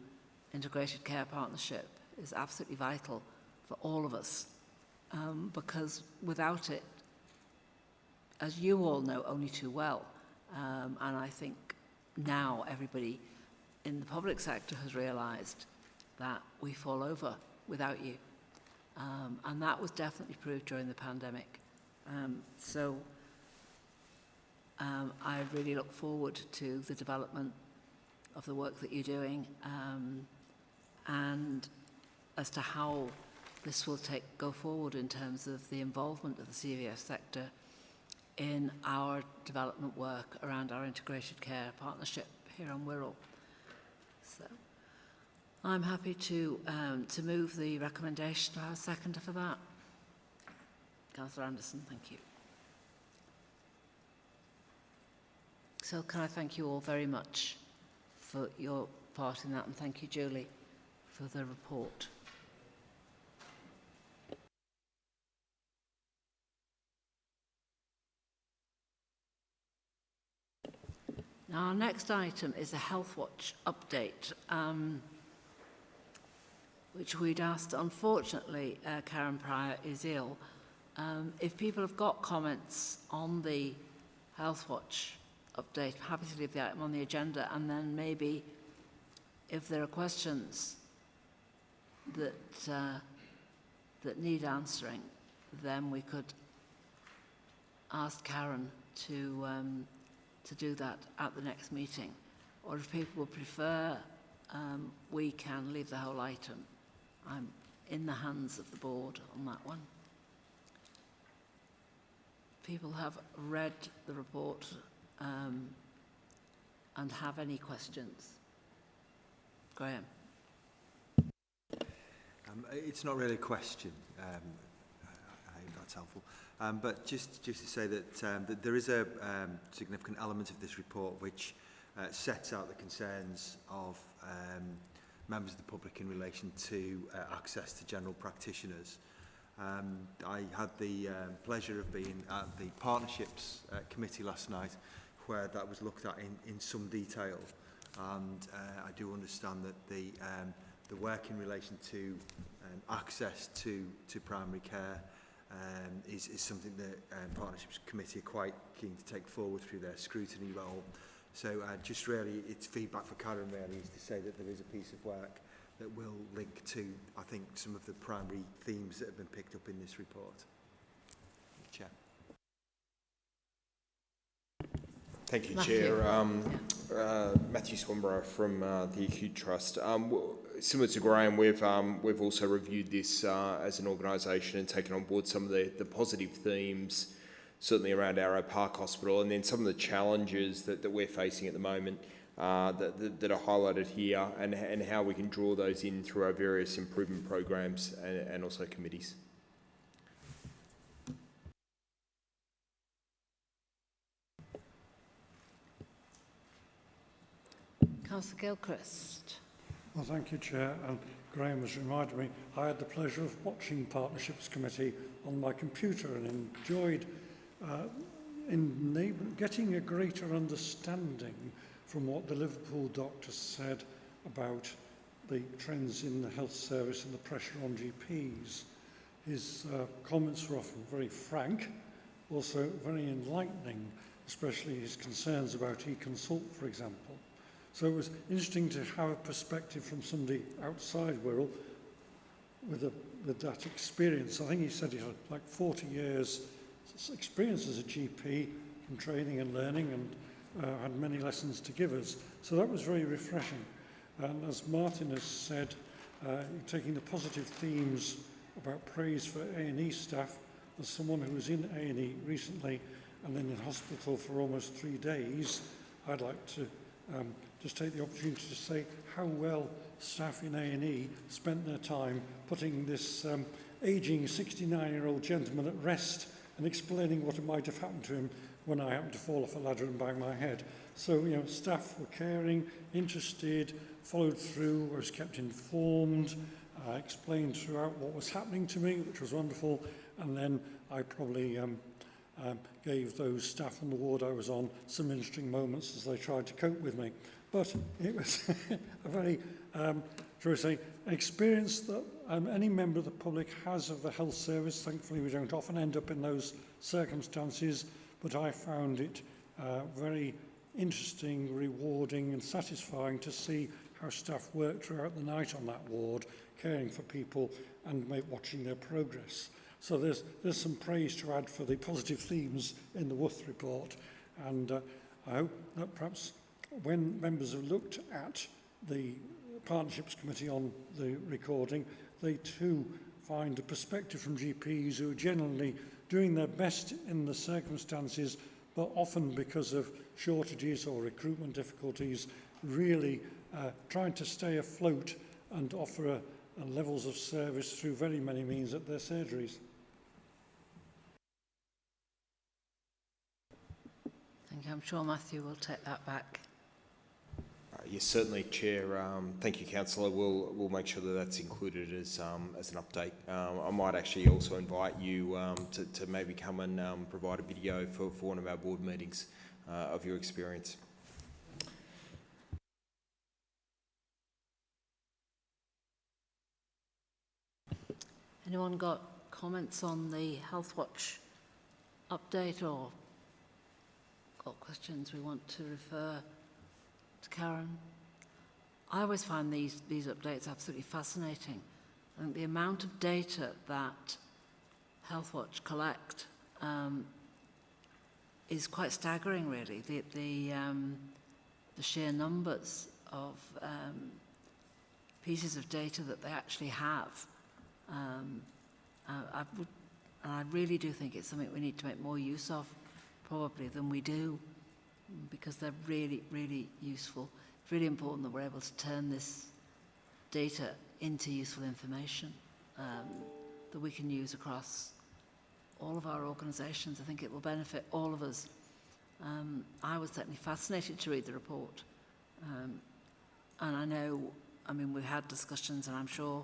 integrated care partnership is absolutely vital for all of us um, because without it, as you all know only too well, um, and I think now everybody in the public sector has realised that we fall over without you. Um, and that was definitely proved during the pandemic. Um, so um, I really look forward to the development of the work that you're doing um, and as to how this will take go forward in terms of the involvement of the CVS sector in our development work around our integrated care partnership here on Wirral. So I'm happy to, um, to move the recommendation. Do I have a second for that? Councillor Anderson, thank you. So can I thank you all very much for your part in that and thank you Julie for the report. Now, our next item is a Health Watch update, um, which we'd asked. Unfortunately, uh, Karen Prior is ill. Um, if people have got comments on the Health Watch update, I'm happy to leave the item on the agenda, and then maybe if there are questions that uh, that need answering, then we could ask Karen to um, to do that at the next meeting. Or if people would prefer, um, we can leave the whole item. I'm in the hands of the board on that one. People have read the report um, and have any questions. Graham.
Um, it's not really a question. Um, I, I hope that's helpful. Um, but just, just to say that, um, that there is a um, significant element of this report which uh, sets out the concerns of um, members of the public in relation to uh, access to general practitioners. Um, I had the um, pleasure of being at the Partnerships uh, Committee last night where that was looked at in, in some detail and uh, I do understand that the, um, the work in relation to um, access to, to primary care um, is, is something that um, Partnerships Committee are quite keen to take forward through their scrutiny role. So uh, just really, it's feedback for Karen really is to say that there is a piece of work that will link to, I think, some of the primary themes that have been picked up in this report. Chair.
Thank you,
Matthew.
Chair. Um, uh, Matthew Swanborough from uh, the Acute Trust. Um, w- similar to Graham, we've um, we've also reviewed this uh, as an organisation and taken on board some of the, the positive themes, certainly around Arrowe Park Hospital, and then some of the challenges that, that we're facing at the moment uh, that, that, that are highlighted here, and, and how we can draw those in through our various improvement programs and, and also committees.
Councillor Gilchrist.
Well, thank you, Chair. And Graham has reminded me, I had the pleasure of watching Partnerships Committee on my computer and enjoyed uh, enable, getting a greater understanding from what the Liverpool doctor said about the trends in the health service and the pressure on GPs. His uh, comments were often very frank, also very enlightening, especially his concerns about e-consult, for example. So it was interesting to have a perspective from somebody outside Wirral with, a, with that experience. I think he said he had like 40 years experience as a GP from training and learning and uh, had many lessons to give us. So that was very refreshing. And as Martin has said, uh, taking the positive themes about praise for A&E staff, as someone who was in A&E recently and then in hospital for almost three days, I'd like to um, just take the opportunity to say how well staff in A&E spent their time putting this um, aging 69-year-old gentleman at rest and explaining what might have happened to him when I happened to fall off a ladder and bang my head. So, you know, staff were caring, interested, followed through, was kept informed, uh, explained throughout what was happening to me, which was wonderful, and then I probably um, um, gave those staff on the ward I was on some interesting moments as they tried to cope with me. But it was (laughs) a very um, thing, experience that um, any member of the public has of the health service. Thankfully, we don't often end up in those circumstances, but I found it uh, very interesting, rewarding and satisfying to see how staff work throughout the night on that ward, caring for people and make, watching their progress. So there's, there's some praise to add for the positive themes in the Worth report and uh, I hope that perhaps when members have looked at the Partnerships Committee on the recording, they too find a perspective from GPs who are generally doing their best in the circumstances, but often because of shortages or recruitment difficulties, really uh, trying to stay afloat and offer a, a levels of service through very many means at their surgeries.
Thank you. I'm sure Matthew will take that back.
Yes, certainly, Chair. Um, thank you, Councillor. We'll, we'll make sure that that's included as, um, as an update. Um, I might actually also invite you um, to, to maybe come and um, provide a video for, for one of our board meetings uh, of your experience.
Anyone got comments on the Health Watch update or got questions we want to refer Karen? I always find these, these updates absolutely fascinating. I think the amount of data that Health Watch collect um, is quite staggering, really. The, the, um, the sheer numbers of um, pieces of data that they actually have. Um, uh, I, would, and I really do think it's something we need to make more use of, probably, than we do, because they're really, really useful. It's really important that we're able to turn this data into useful information um, that we can use across all of our organisations. I think it will benefit all of us. Um, I was certainly fascinated to read the report. Um, and I know, I mean, we've had discussions, and I'm sure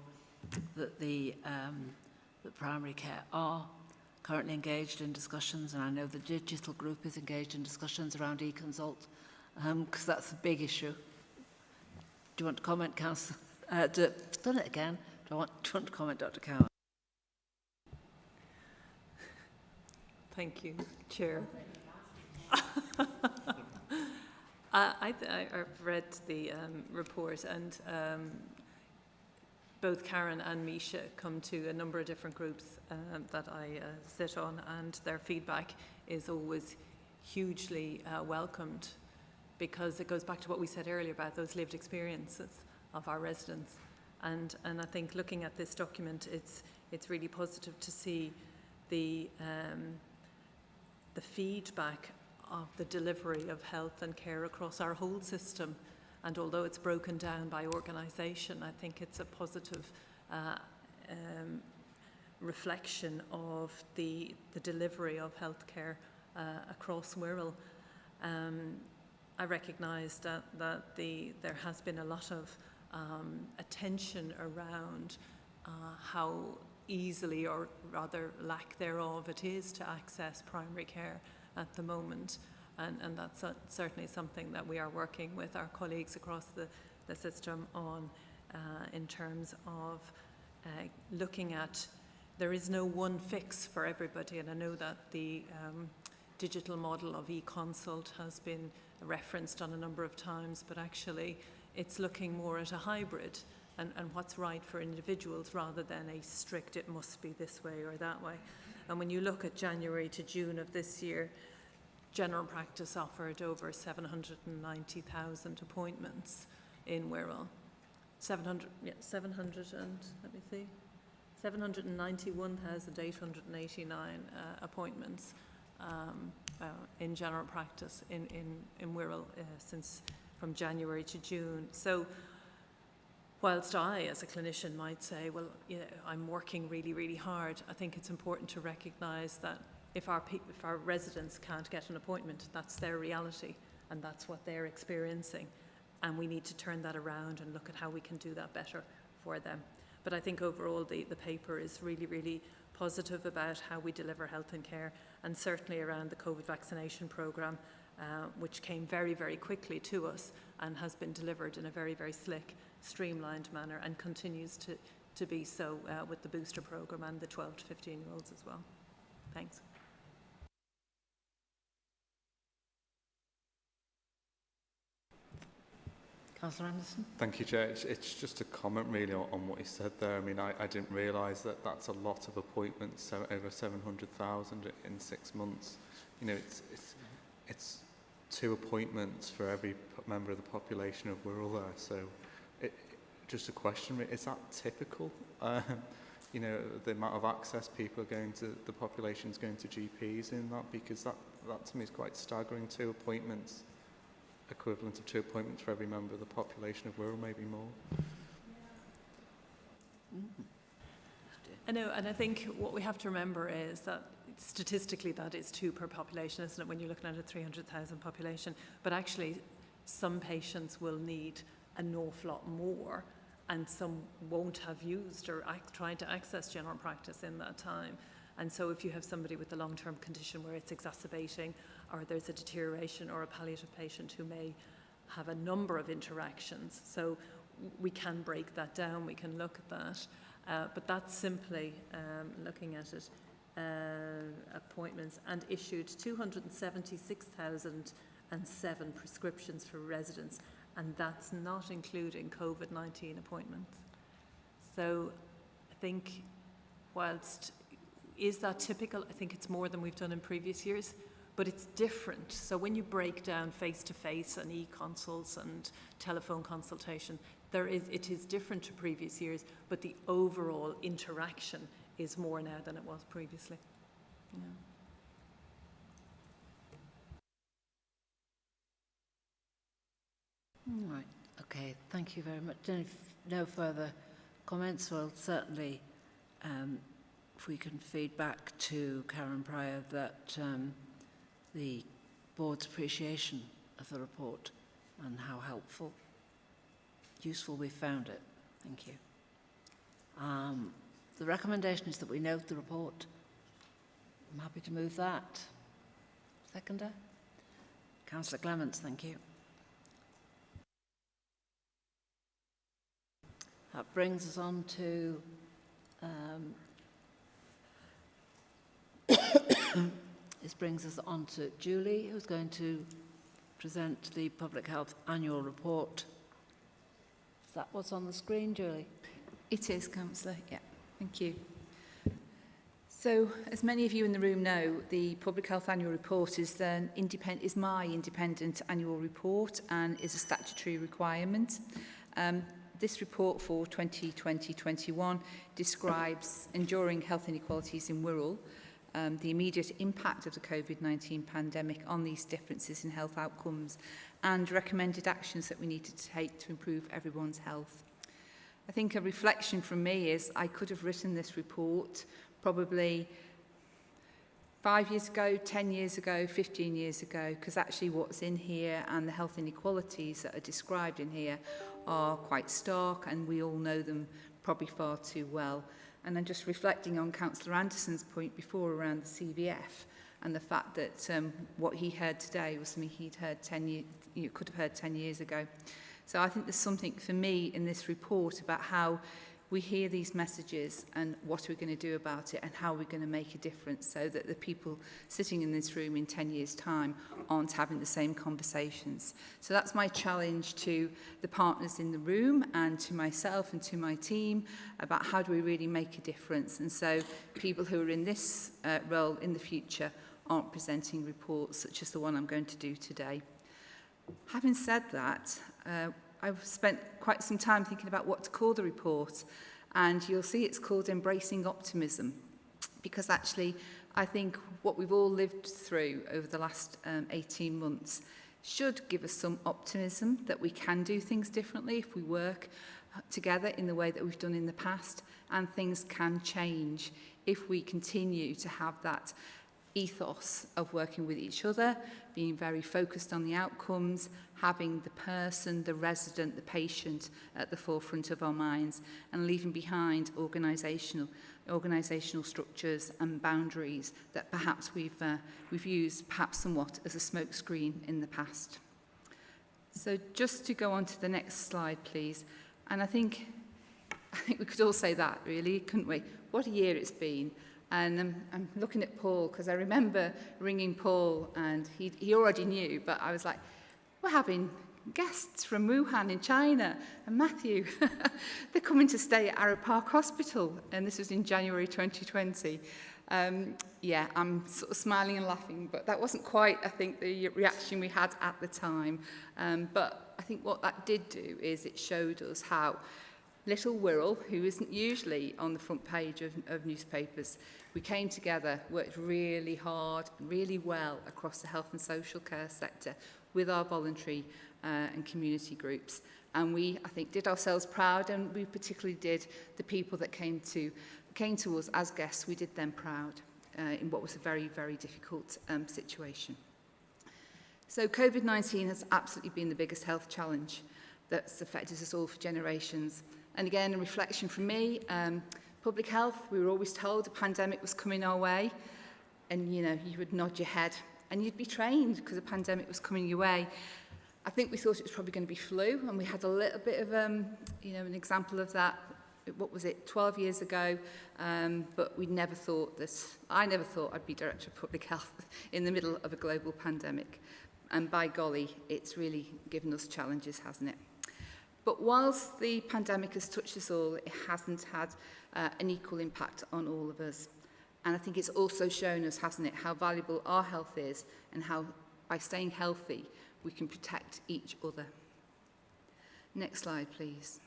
that the um, that primary care are currently engaged in discussions, and I know the digital group is engaged in discussions around e-consult, because um, that's a big issue. Do you want to comment, Councillor? Uh, do, done it again. Do, I want, do you want to comment, Dr Cowan?
Thank you, Chair. (laughs) I, I, I've read the um, report and um, both Karen and Misha come to a number of different groups um, that I uh, sit on and their feedback is always hugely uh, welcomed because it goes back to what we said earlier about those lived experiences of our residents. And, and I think looking at this document, it's, it's really positive to see the, um, the feedback of the delivery of health and care across our whole system. And although it's broken down by organisation, I think it's a positive uh, um, reflection of the, the delivery of healthcare uh, across Wirral. Um, I recognise that, that the, there has been a lot of um, attention around uh, how easily or rather lack thereof it is to access primary care at the moment. And, and that's certainly something that we are working with our colleagues across the, the system on uh, in terms of uh, looking at there is no one fix for everybody and I know that the um, digital model of e-consult has been referenced on a number of times but actually it's looking more at a hybrid and, and what's right for individuals rather than a strict it must be this way or that way. And when you look at January to June of this year, general practice offered over 790,000 appointments in Wirral. 700, yeah, 700 and, let me see, 791,889 uh, appointments um, uh, in general practice in, in, in Wirral uh, since from January to June. So whilst I, as a clinician, might say, well, you know, I'm working really, really hard, I think it's important to recognise that if our, if our residents can't get an appointment, that's their reality and that's what they're experiencing. And we need to turn that around and look at how we can do that better for them. But I think overall the, the paper is really, really positive about how we deliver health and care and certainly around the COVID vaccination programme, uh, which came very, very quickly to us and has been delivered in a very, very slick streamlined manner and continues to, to be so uh, with the booster programme and the 12 to 15 year olds as well. Thanks.
Councillor Anderson.
Thank you, Chair. It's, it's just a comment really on, on what you said there. I mean, I, I didn't realise that that's a lot of appointments, so over 700,000 in six months. You know, it's, it's, it's two appointments for every member of the population of Wirral there. So it, just a question, is that typical? (laughs) Um, you know, the amount of access people are going to, the population's going to GPs in that, because that, that to me is quite staggering, two appointments equivalent of two appointments for every member of the population of Wirral, maybe more.
I know, and I think what we have to remember is that statistically that is two per population, isn't it, when you're looking at a 300,000 population. But actually, some patients will need an awful lot more and some won't have used or tried to access general practice in that time. And so if you have somebody with a long-term condition where it's exacerbating or there's a deterioration or a palliative patient who may have a number of interactions. So we can break that down, we can look at that. Uh, but that's simply um, looking at it, uh, appointments and issued 276,007 prescriptions for residents and that's not including COVID-19 appointments. So I think whilst is that typical? I think it's more than we've done in previous years, but it's different. So when you break down face-to-face -face and e-consults and telephone consultation, there is, it is different to previous years, but the overall interaction is more now than it was previously. Yeah.
Right, okay, thank you very much. No, no further comments, well, certainly um, if we can feed back to Karen Prior that um, the board's appreciation of the report and how helpful, useful we found it. Thank you. Um, the recommendation is that we note the report. I'm happy to move that. Seconder? Councillor Clements, thank you. That brings us on to um, This brings us on to Julie, who's going to present the Public Health Annual Report. Is that what's on the screen, Julie?
It is, Councillor. Yeah, thank you. So, as many of you in the room know, the Public Health Annual Report is, an independent, is my independent annual report and is a statutory requirement. Um, this report for 2020-21 describes enduring health inequalities in Wirral um, the immediate impact of the COVID-19 pandemic on these differences in health outcomes and recommended actions that we need to take to improve everyone's health. I think a reflection from me is I could have written this report probably five years ago, 10 years ago, 15 years ago, because actually what's in here and the health inequalities that are described in here are quite stark and we all know them probably far too well. And I'm just reflecting on Councillor Anderson's point before around the CVF and the fact that um, what he heard today was something he'd heard 10 years, you could have heard 10 years ago. So I think there's something for me in this report about how we hear these messages and what are we going to do about it and how are we going to make a difference so that the people sitting in this room in 10 years time aren't having the same conversations. So that's my challenge to the partners in the room and to myself and to my team about how do we really make a difference and so people who are in this uh, role in the future aren't presenting reports such as the one I'm going to do today. Having said that, uh, I've spent quite some time thinking about what to call the report and you'll see it's called Embracing Optimism because actually I think what we've all lived through over the last um, 18 months should give us some optimism that we can do things differently if we work together in the way that we've done in the past and things can change if we continue to have that ethos of working with each other, being very focused on the outcomes, having the person, the resident, the patient at the forefront of our minds, and leaving behind organisational organisational structures and boundaries that perhaps we've, uh, we've used perhaps somewhat as a smokescreen in the past. So just to go on to the next slide, please. And I think, I think we could all say that, really, couldn't we? What a year it's been. And um, I'm looking at Paul because I remember ringing Paul and he, he already knew, but I was like, we're having guests from Wuhan in China and Matthew, (laughs) they're coming to stay at Arrow Park Hospital. And this was in January 2020. Um, yeah, I'm sort of smiling and laughing, but that wasn't quite, I think, the reaction we had at the time. Um, but I think what that did do is it showed us how Little Wirral, who isn't usually on the front page of, of newspapers, we came together, worked really hard, really well across the health and social care sector with our voluntary uh, and community groups. And we, I think, did ourselves proud and we particularly did the people that came to, came to us as guests, we did them proud uh, in what was a very, very difficult um, situation. So COVID-19 has absolutely been the biggest health challenge that's affected us all for generations. And again, a reflection from me, um, public health, we were always told a pandemic was coming our way. And, you know, you would nod your head and you'd be trained because a pandemic was coming your way. I think we thought it was probably going to be flu, and we had a little bit of, um, you know, an example of that. What was it, 12 years ago? Um, but we never thought this. I never thought I'd be director of public health (laughs) in the middle of a global pandemic. And by golly, it's really given us challenges, hasn't it? But whilst the pandemic has touched us all, it hasn't had uh, an equal impact on all of us. And I think it's also shown us, hasn't it, how valuable our health is and how by staying healthy, we can protect each other. Next slide, please.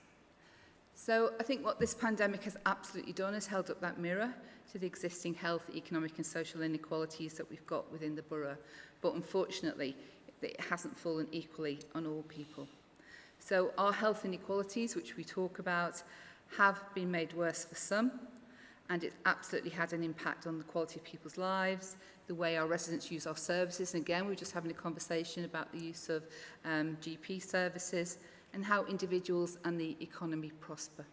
So I think what this pandemic has absolutely done is held up that mirror to the existing health, economic and social inequalities that we've got within the borough. But unfortunately, it hasn't fallen equally on all people. So our health inequalities, which we talk about, have been made worse for some, and it absolutely had an impact on the quality of people's lives, the way our residents use our services. And again, we were just having a conversation about the use of um, GP services and how individuals and the economy prosper.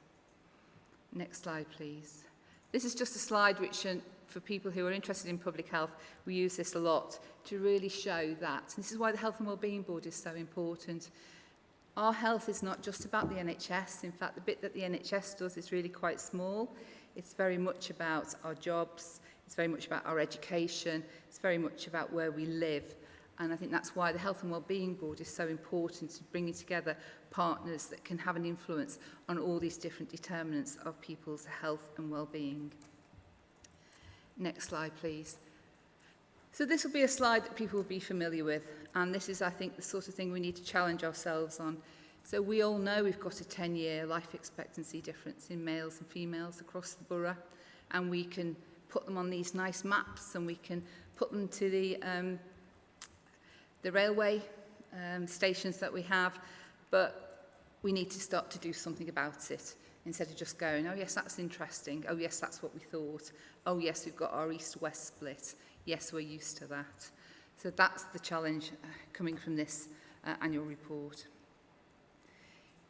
Next slide, please. This is just a slide which, uh, for people who are interested in public health, we use this a lot to really show that. And this is why the Health and Wellbeing Board is so important Our health is not just about the NHS. In fact, the bit that the NHS does is really quite small. It's very much about our jobs. It's very much about our education. It's very much about where we live. And I think that's why the Health and Wellbeing Board is so important to bringing together partners that can have an influence on all these different determinants of people's health and well-being. Next slide, please. So this will be a slide that people will be familiar with, and this is, I think, the sort of thing we need to challenge ourselves on. So we all know we've got a 10-year life expectancy difference in males and females across the borough, and we can put them on these nice maps and we can put them to the, um, the railway um, stations that we have, but we need to start to do something about it instead of just going, oh yes, that's interesting, oh yes, that's what we thought, oh yes, we've got our east-west split, yes, we're used to that. So that's the challenge uh, coming from this uh, annual report.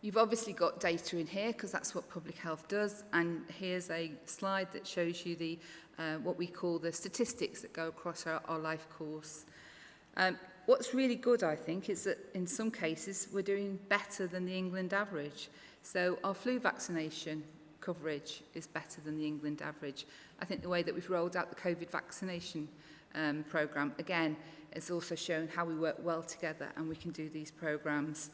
You've obviously got data in here because that's what public health does and here's a slide that shows you the uh, what we call the statistics that go across our, our life course. Um, what's really good I think is that in some cases we're doing better than the England average. So our flu vaccination coverage is better than the England average. I think the way that we've rolled out the COVID vaccination um, programme, again, has also shown how we work well together and we can do these programmes.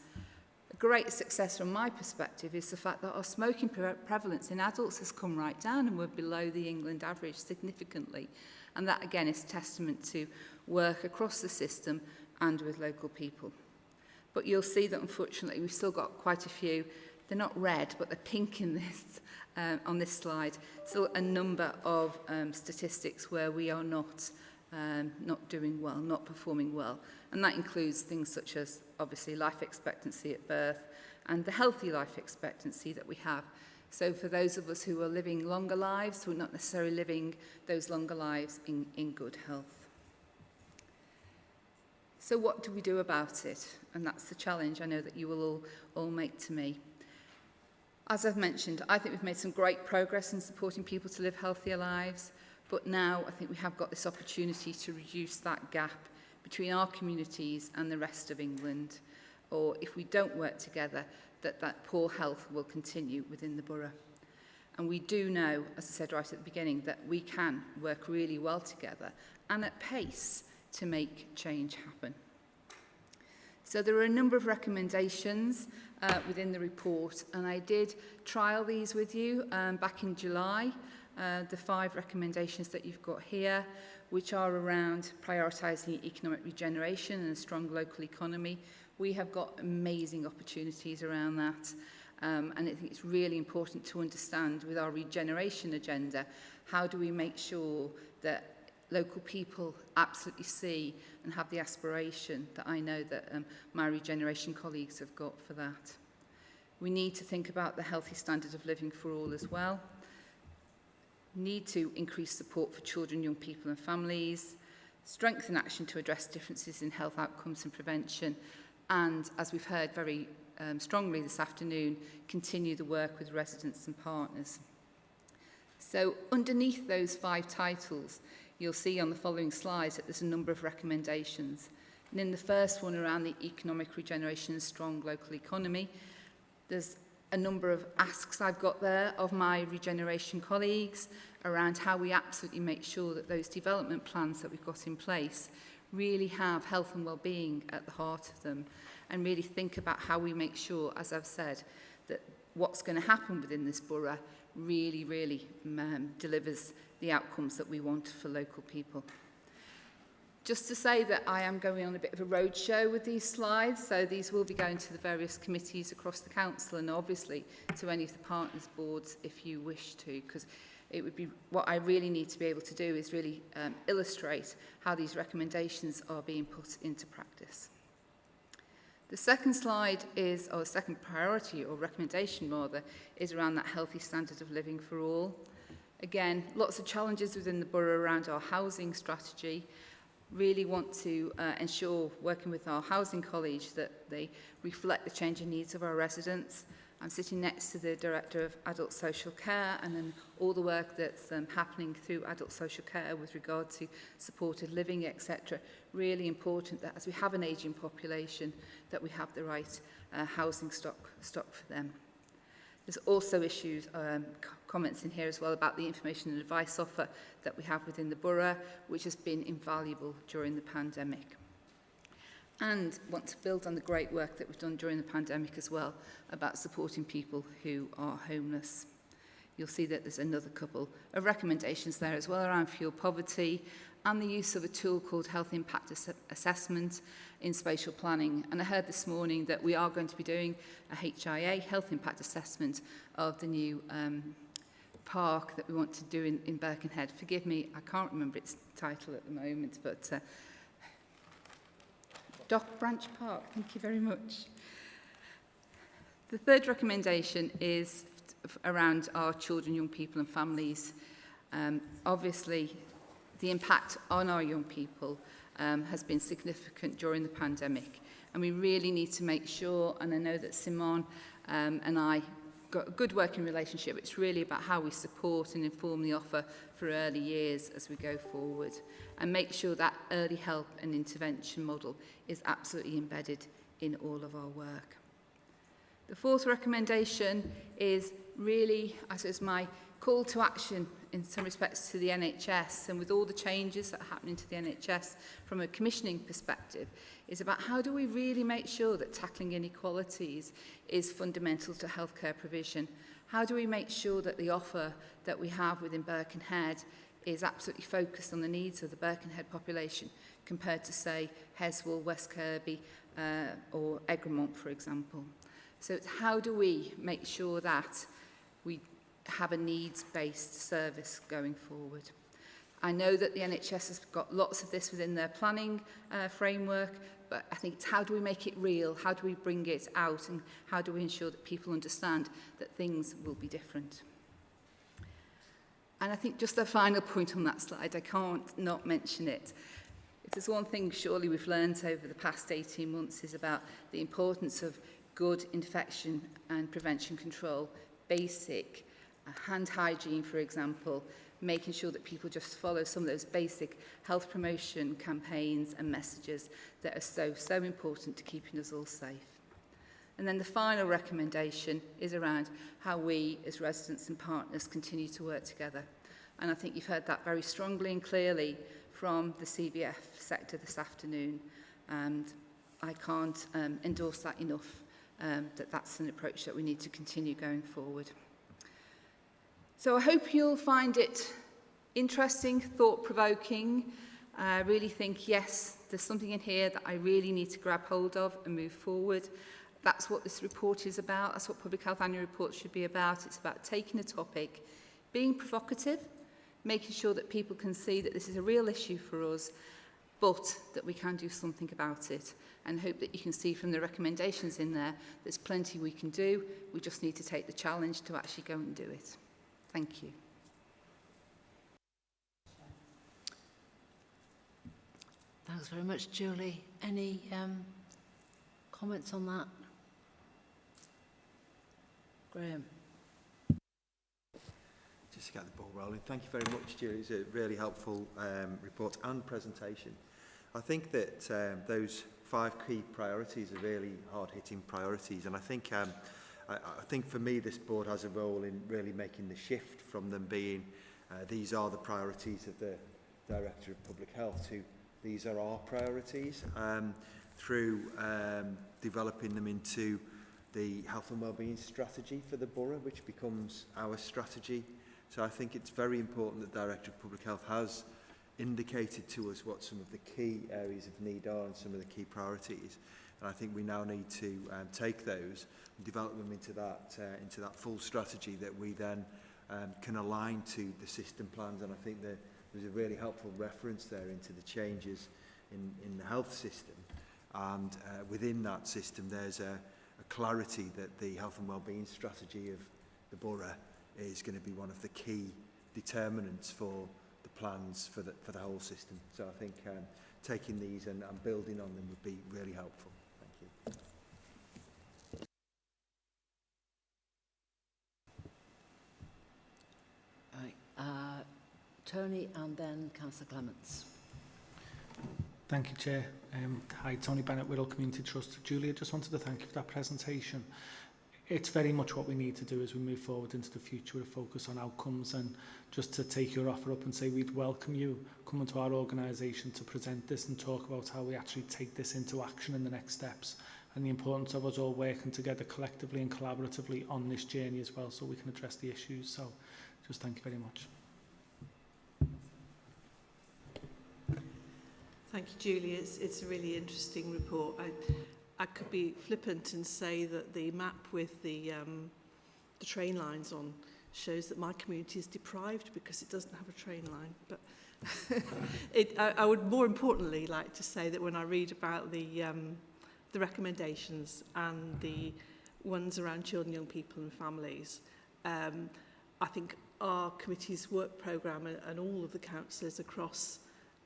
A great success from my perspective is the fact that our smoking pre prevalence in adults has come right down and we're below the England average significantly. And that again is testament to work across the system and with local people. But you'll see that unfortunately we've still got quite a few, they're not red, but they're pink in this um, on this slide. Still a number of um, statistics where we are not um, not doing well, not performing well. And that includes things such as, obviously, life expectancy at birth and the healthy life expectancy that we have. So for those of us who are living longer lives, we're not necessarily living those longer lives in, in good health. So what do we do about it? And that's the challenge I know that you will all, all make to me. As I've mentioned, I think we've made some great progress in supporting people to live healthier lives, but now I think we have got this opportunity to reduce that gap between our communities and the rest of England, or if we don't work together, that that poor health will continue within the borough. And we do know, as I said right at the beginning, that we can work really well together and at pace to make change happen. So there are a number of recommendations uh, within the report and I did trial these with you um, back in July, uh, the five recommendations that you've got here, which are around prioritising economic regeneration and a strong local economy. We have got amazing opportunities around that. Um, and I think it's really important to understand with our regeneration agenda, how do we make sure that local people absolutely see and have the aspiration that I know that um, my regeneration colleagues have got for that. We need to think about the healthy standard of living for all as well. Need to increase support for children, young people and families. Strengthen action to address differences in health outcomes and prevention. And as we've heard very um, strongly this afternoon, continue the work with residents and partners. So underneath those five titles you'll see on the following slides that there's a number of recommendations. And in the first one around the economic regeneration and strong local economy, there's a number of asks I've got there of my regeneration colleagues around how we absolutely make sure that those development plans that we've got in place really have health and well-being at the heart of them and really think about how we make sure, as I've said, that what's going to happen within this borough really, really um, delivers the outcomes that we want for local people. Just to say that I am going on a bit of a roadshow with these slides, so these will be going to the various committees across the council and obviously to any of the partners boards if you wish to, because it would be what I really need to be able to do is really um, illustrate how these recommendations are being put into practice. The second slide is, or second priority or recommendation rather, is around that healthy standard of living for all. Again, lots of challenges within the borough around our housing strategy. Really want to uh, ensure, working with our housing college, that they reflect the changing needs of our residents. I'm sitting next to the Director of Adult Social Care and then all the work that's um, happening through adult social care with regard to supported living, etc. Really important that as we have an ageing population, that we have the right uh, housing stock, stock for them. There's also issues, um, comments in here as well about the information and advice offer that we have within the borough, which has been invaluable during the pandemic. and want to build on the great work that we've done during the pandemic as well about supporting people who are homeless. You'll see that there's another couple of recommendations there as well around fuel poverty and the use of a tool called Health Impact Ass Assessment in spatial planning. And I heard this morning that we are going to be doing a HIA, Health Impact Assessment, of the new um, park that we want to do in, in Birkenhead. Forgive me, I can't remember its title at the moment, but uh, Dock Branch Park. Thank you very much. The third recommendation is around our children, young people and families. Um, obviously, the impact on our young people um, has been significant during the pandemic. And we really need to make sure, and I know that Simon um, and I got a good working relationship. It's really about how we support and inform the offer for early years as we go forward and make sure that early help and intervention model is absolutely embedded in all of our work. The fourth recommendation is really, I suppose, my call to action in some respects to the NHS and with all the changes that are happening to the NHS from a commissioning perspective is about how do we really make sure that tackling inequalities is fundamental to healthcare provision? How do we make sure that the offer that we have within Birkenhead is absolutely focused on the needs of the Birkenhead population compared to, say, Heswall, West Kirby uh, or Egremont, for example. So it's how do we make sure that we have a needs-based service going forward. I know that the NHS has got lots of this within their planning uh, framework, but I think it's how do we make it real? How do we bring it out? And how do we ensure that people understand that things will be different? And I think just a final point on that slide, I can't not mention it. If there's one thing surely we've learned over the past 18 months is about the importance of good infection and prevention control, basic uh, hand hygiene, for example, making sure that people just follow some of those basic health promotion campaigns and messages that are so, so important to keeping us all safe. And then the final recommendation is around how we as residents and partners continue to work together. And I think you've heard that very strongly and clearly from the CVF sector this afternoon. And I can't um, endorse that enough, um, that that's an approach that we need to continue going forward. So I hope you'll find it interesting, thought-provoking. I uh, really think, yes, there's something in here that I really need to grab hold of and move forward. That's what this report is about. That's what Public Health Annual Report should be about. It's about taking a topic, being provocative, making sure that people can see that this is a real issue for us, but that we can do something about it. And hope that you can see from the recommendations in there, there's plenty we can do. We just need to take the challenge to actually go and do it. Thank you.
Thanks very much, Julie. Any um, comments on that? Graham.
Just to get the ball rolling. Thank you very much, Julie. It's a really helpful um, report and presentation. I think that um, those five key priorities are really hard-hitting priorities, and I think um, I, I think for me this board has a role in really making the shift from them being uh, these are the priorities of the Director of Public Health to these are our priorities um, through um, developing them into the health and wellbeing strategy for the borough which becomes our strategy so I think it's very important that Director of Public Health has indicated to us what some of the key areas of need are and some of the key priorities. And I think we now need to um, take those develop them into that, uh, into that full strategy that we then um, can align to the system plans. And I think that there's a really helpful reference there into the changes in, in the health system. And uh, within that system, there's a, a clarity that the health and wellbeing strategy of the borough is going to be one of the key determinants for the plans for the, for the whole system. So I think um, taking these and, and building on them would be really helpful.
Uh, Tony and then Councillor Clements.
Thank you, Chair. Um, hi, Tony Bennett, Whittle Community Trust. Julia, just wanted to thank you for that presentation. It's very much what we need to do as we move forward into the future, a focus on outcomes and just to take your offer up and say we'd welcome you coming to our organisation to present this and talk about how we actually take this into action in the next steps and the importance of us all working together collectively and collaboratively on this journey as well so we can address the issues. So just thank you very much.
Thank you, Julie. It's, it's a really interesting report. I, I could be flippant and say that the map with the, um, the train lines on shows that my community is deprived because it doesn't have a train line. But (laughs) it, I, I would more importantly like to say that when I read about the, um, the recommendations and the ones around children, young people and families, um, I think our committee's work programme and, and all of the councillors across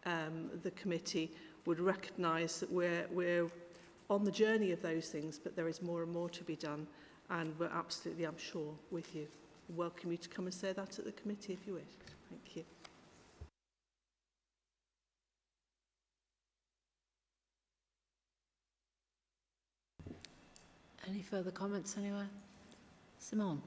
um, the committee would recognise that we're, we're on the journey of those things, but there is more and more to be done. And we're absolutely, I'm sure, with you. I welcome you to come and say that at the committee if you wish. Thank you.
Any further comments anywhere? Simone.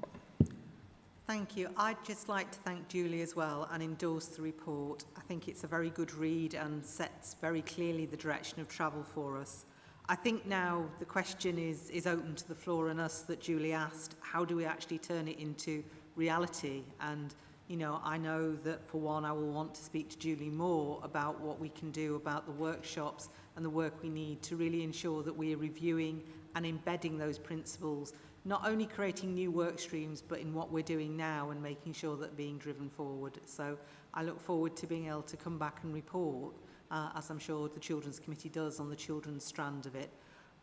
Thank you. I'd just like to thank Julie as well and endorse the report. I think it's a very good read and sets very clearly the direction of travel for us. I think now the question is, is open to the floor and us that Julie asked, how do we actually turn it into reality? And, you know, I know that for one, I will want to speak to Julie more about what we can do about the workshops and the work we need to really ensure that we are reviewing and embedding those principles not only creating new work streams, but in what we're doing now and making sure that being driven forward. So I look forward to being able to come back and report, uh, as I'm sure the Children's Committee does on the children's strand of it.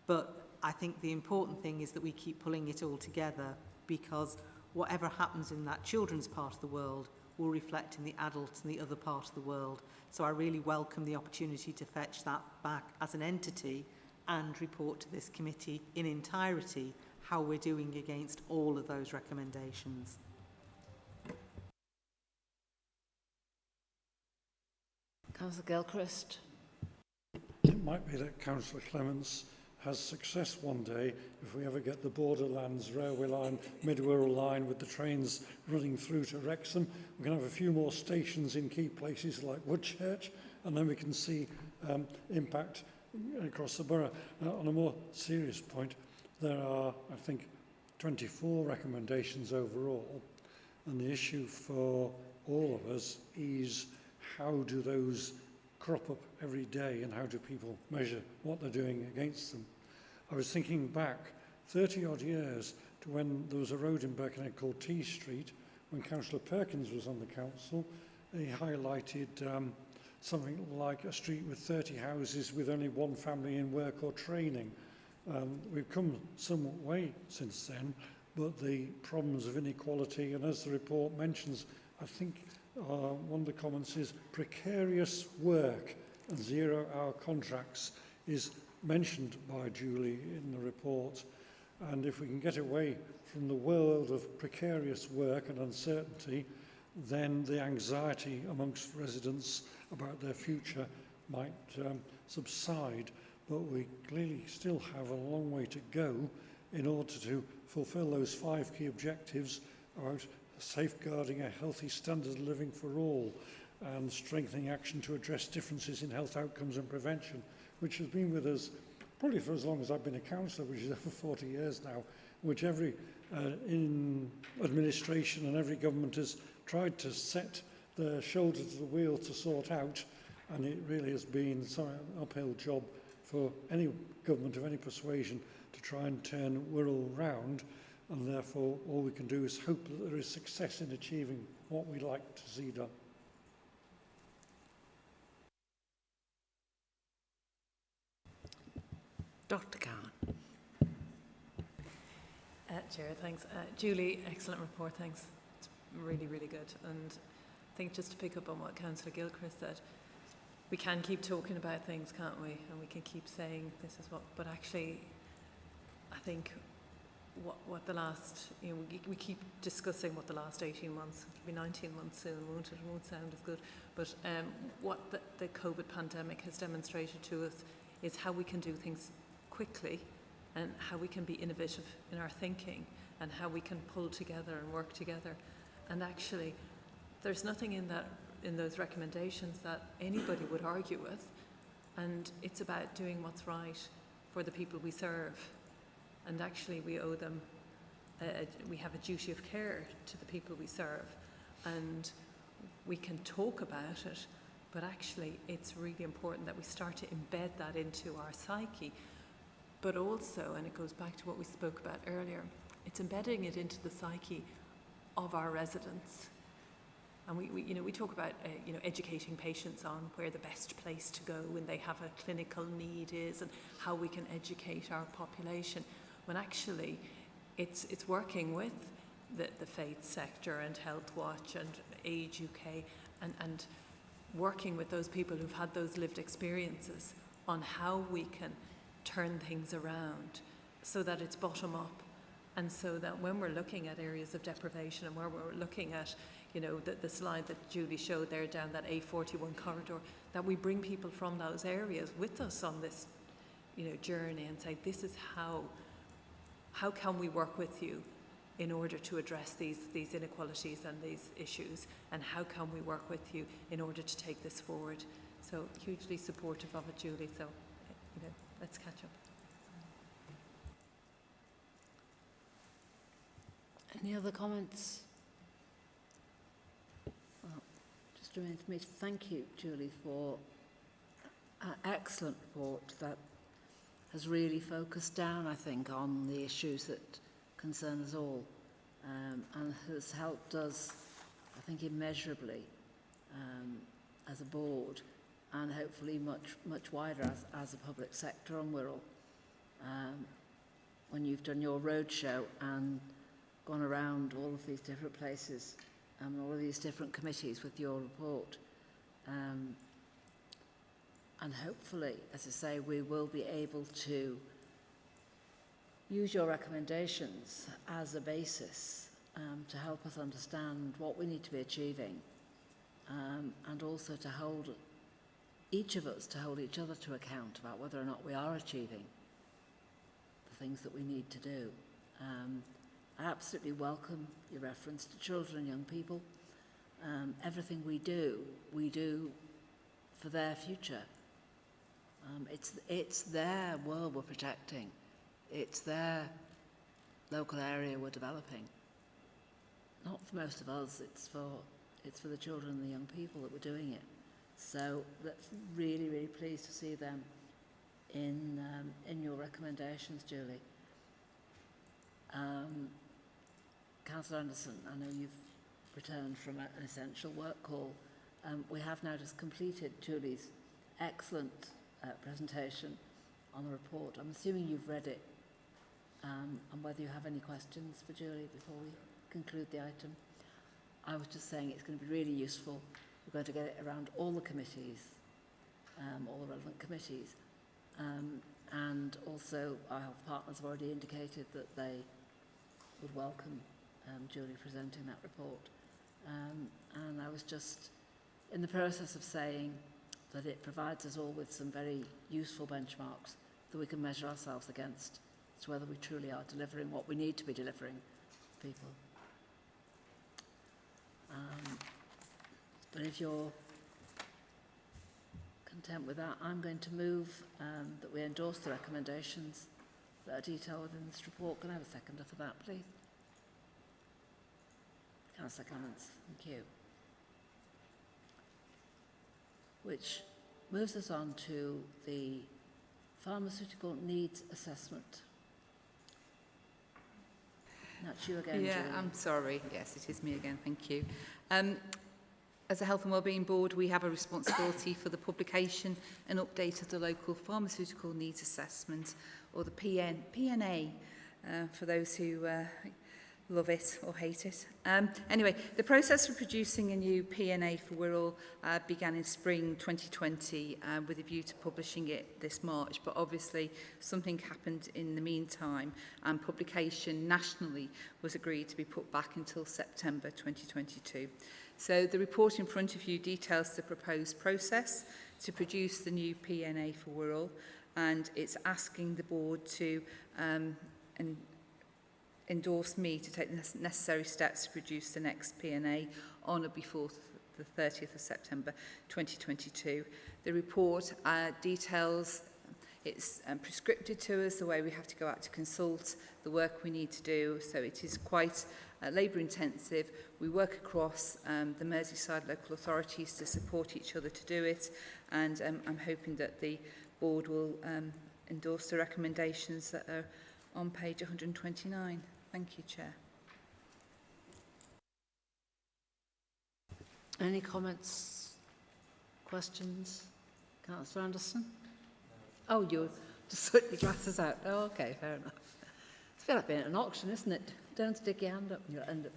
But I think the important thing is that we keep pulling it all together because whatever happens in that children's part of the world will reflect in the adults and the other part of the world. So I really welcome the opportunity to fetch that back as an entity and report to this committee in entirety how we're doing against all of those recommendations.
Councillor Gilchrist.
It might be that Councillor Clements has success one day if we ever get the Borderlands railway line, mid-Wirral line with the trains running through to Wrexham. We can have a few more stations in key places like Woodchurch and then we can see um, impact across the borough. Now, on a more serious point, There are, I think, 24 recommendations overall, and the issue for all of us is how do those crop up every day and how do people measure what they're doing against them. I was thinking back 30 odd years to when there was a road in Birkenhead called T Street, when Councillor Perkins was on the council, he highlighted um, something like a street with 30 houses with only one family in work or training. Um, we've come some way since then, but the problems of inequality, and as the report mentions, I think uh, one of the comments is precarious work and zero-hour contracts is mentioned by Julie in the report. And if we can get away from the world of precarious work and uncertainty, then the anxiety amongst residents about their future might um, subside but we clearly still have a long way to go in order to fulfil those five key objectives about safeguarding a healthy standard of living for all and strengthening action to address differences in health outcomes and prevention, which has been with us probably for as long as I've been a councillor, which is (laughs) over 40 years now, which every uh, in administration and every government has tried to set their shoulder to the wheel to sort out, and it really has been an uphill job for any government of any persuasion to try and turn Wirral round, and therefore all we can do is hope that there is success in achieving what we like to see done.
Dr Cowan.
Uh, Chair, thanks. Uh, Julie, excellent report, thanks. It's really, really good. And I think just to pick up on what Councillor Gilchrist said, we can keep talking about things, can't we? And we can keep saying this is what, but actually, I think what, what the last, you know, we, we keep discussing what the last 18 months, it'll be 19 months soon, won't it? It won't sound as good. But um, what the, the COVID pandemic has demonstrated to us is how we can do things quickly and how we can be innovative in our thinking and how we can pull together and work together. And actually, there's nothing in that in those recommendations that anybody would argue with. And it's about doing what's right for the people we serve and actually we owe them, a, we have a duty of care to the people we serve and we can talk about it but actually it's really important that we start to embed that into our psyche but also and it goes back to what we spoke about earlier it's embedding it into the psyche of our residents and we, we, you know, we talk about, uh, you know, educating patients on where the best place to go when they have a clinical need is and how we can educate our population when actually it's, it's working with the, the faith sector and Health Watch and Age UK and, and working with those people who've had those lived experiences on how we can turn things around so that it's bottom up and so that when we're looking at areas of deprivation and where we're looking at you know the, the slide that Julie showed there down that A41 corridor that we bring people from those areas with us on this you know journey and say this is how how can we work with you in order to address these, these inequalities and these issues and how can we work with you in order to take this forward. So hugely supportive of it, Julie, so you know, let's catch up.
Any other comments? Well, me to thank you, Julie, for an excellent report that has really focused down, I think, on the issues that concern us all um, and has helped us, I think, immeasurably um, as a board and hopefully much, much wider as, as a public sector on Wirral. Um, when you've done your roadshow and gone around all of these different places and all these different committees with your report, um, and hopefully, as I say, we will be able to use your recommendations as a basis um, to help us understand what we need to be achieving um, and also to hold each of us to hold each other to account about whether or not we are achieving the things that we need to do. Um, Absolutely welcome your reference to children and young people. Um, everything we do, we do for their future. Um, it's, it's their world we're protecting. It's their local area we're developing. Not for most of us, it's for, it's for the children and the young people that we're doing it. So that's really, really pleased to see them in, um, in your recommendations, Julie. Um, Councillor Anderson, I know you've returned from a, an essential work call. Um, we have now just completed Julie's excellent uh, presentation on the report. I'm assuming you've read it um, and whether you have any questions for Julie before we conclude the item. I was just saying it's going to be really useful. We're going to get it around all the committees, um, all the relevant committees. Um, and also our health partners have already indicated that they would welcome um, Julie presenting that report. Um, and I was just in the process of saying that it provides us all with some very useful benchmarks that we can measure ourselves against as to whether we truly are delivering what we need to be delivering to people. Um, but if you're content with that, I'm going to move um, that we endorse the recommendations that are detailed within this report. Can I have a seconder for that, please? Councillor Clements, thank you. Which moves us on to the pharmaceutical needs assessment. That's you again,
Yeah,
Julie.
I'm sorry. Yes, it is me again. Thank you. Um, as a Health and Wellbeing Board, we have a responsibility for the publication and update of the local pharmaceutical needs assessment, or the PN, PNA, uh, for those who uh, love it or hate it. Um, anyway, the process for producing a new PNA for Wirral uh, began in spring 2020 uh, with a view to publishing it this March, but obviously something happened in the meantime and publication nationally was agreed to be put back until September 2022. So the report in front of you details the proposed process to produce the new PNA for Wirral and it's asking the board to um, and endorsed me to take the necessary steps to produce the next P&A on or before the 30th of September 2022. The report uh, details it's um, prescripted to us the way we have to go out to consult the work we need to do so it is quite uh, labour intensive we work across um, the Merseyside local authorities to support each other to do it and um, I'm hoping that the board will um, endorse the recommendations that are on page 129. Thank you, Chair.
Any comments, questions? Councillor Anderson? Oh, you just put your glasses out. Oh, okay, fair enough. It's a bit like being at an auction, isn't it? Don't stick your hand up and you'll end up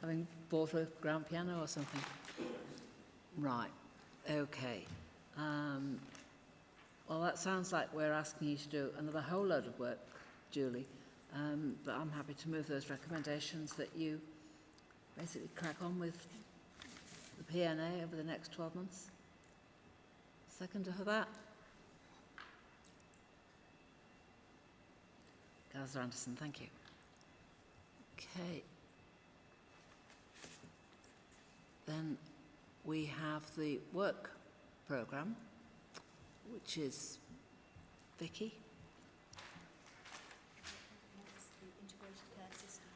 having bought a grand piano or something. Right, okay. Um, well, that sounds like we're asking you to do another whole load of work, Julie. Um, but I'm happy to move those recommendations that you basically crack on with the PNA over the next 12 months. Seconder for that? Councillor Anderson, thank you. Okay. Then we have the work programme, which is Vicky.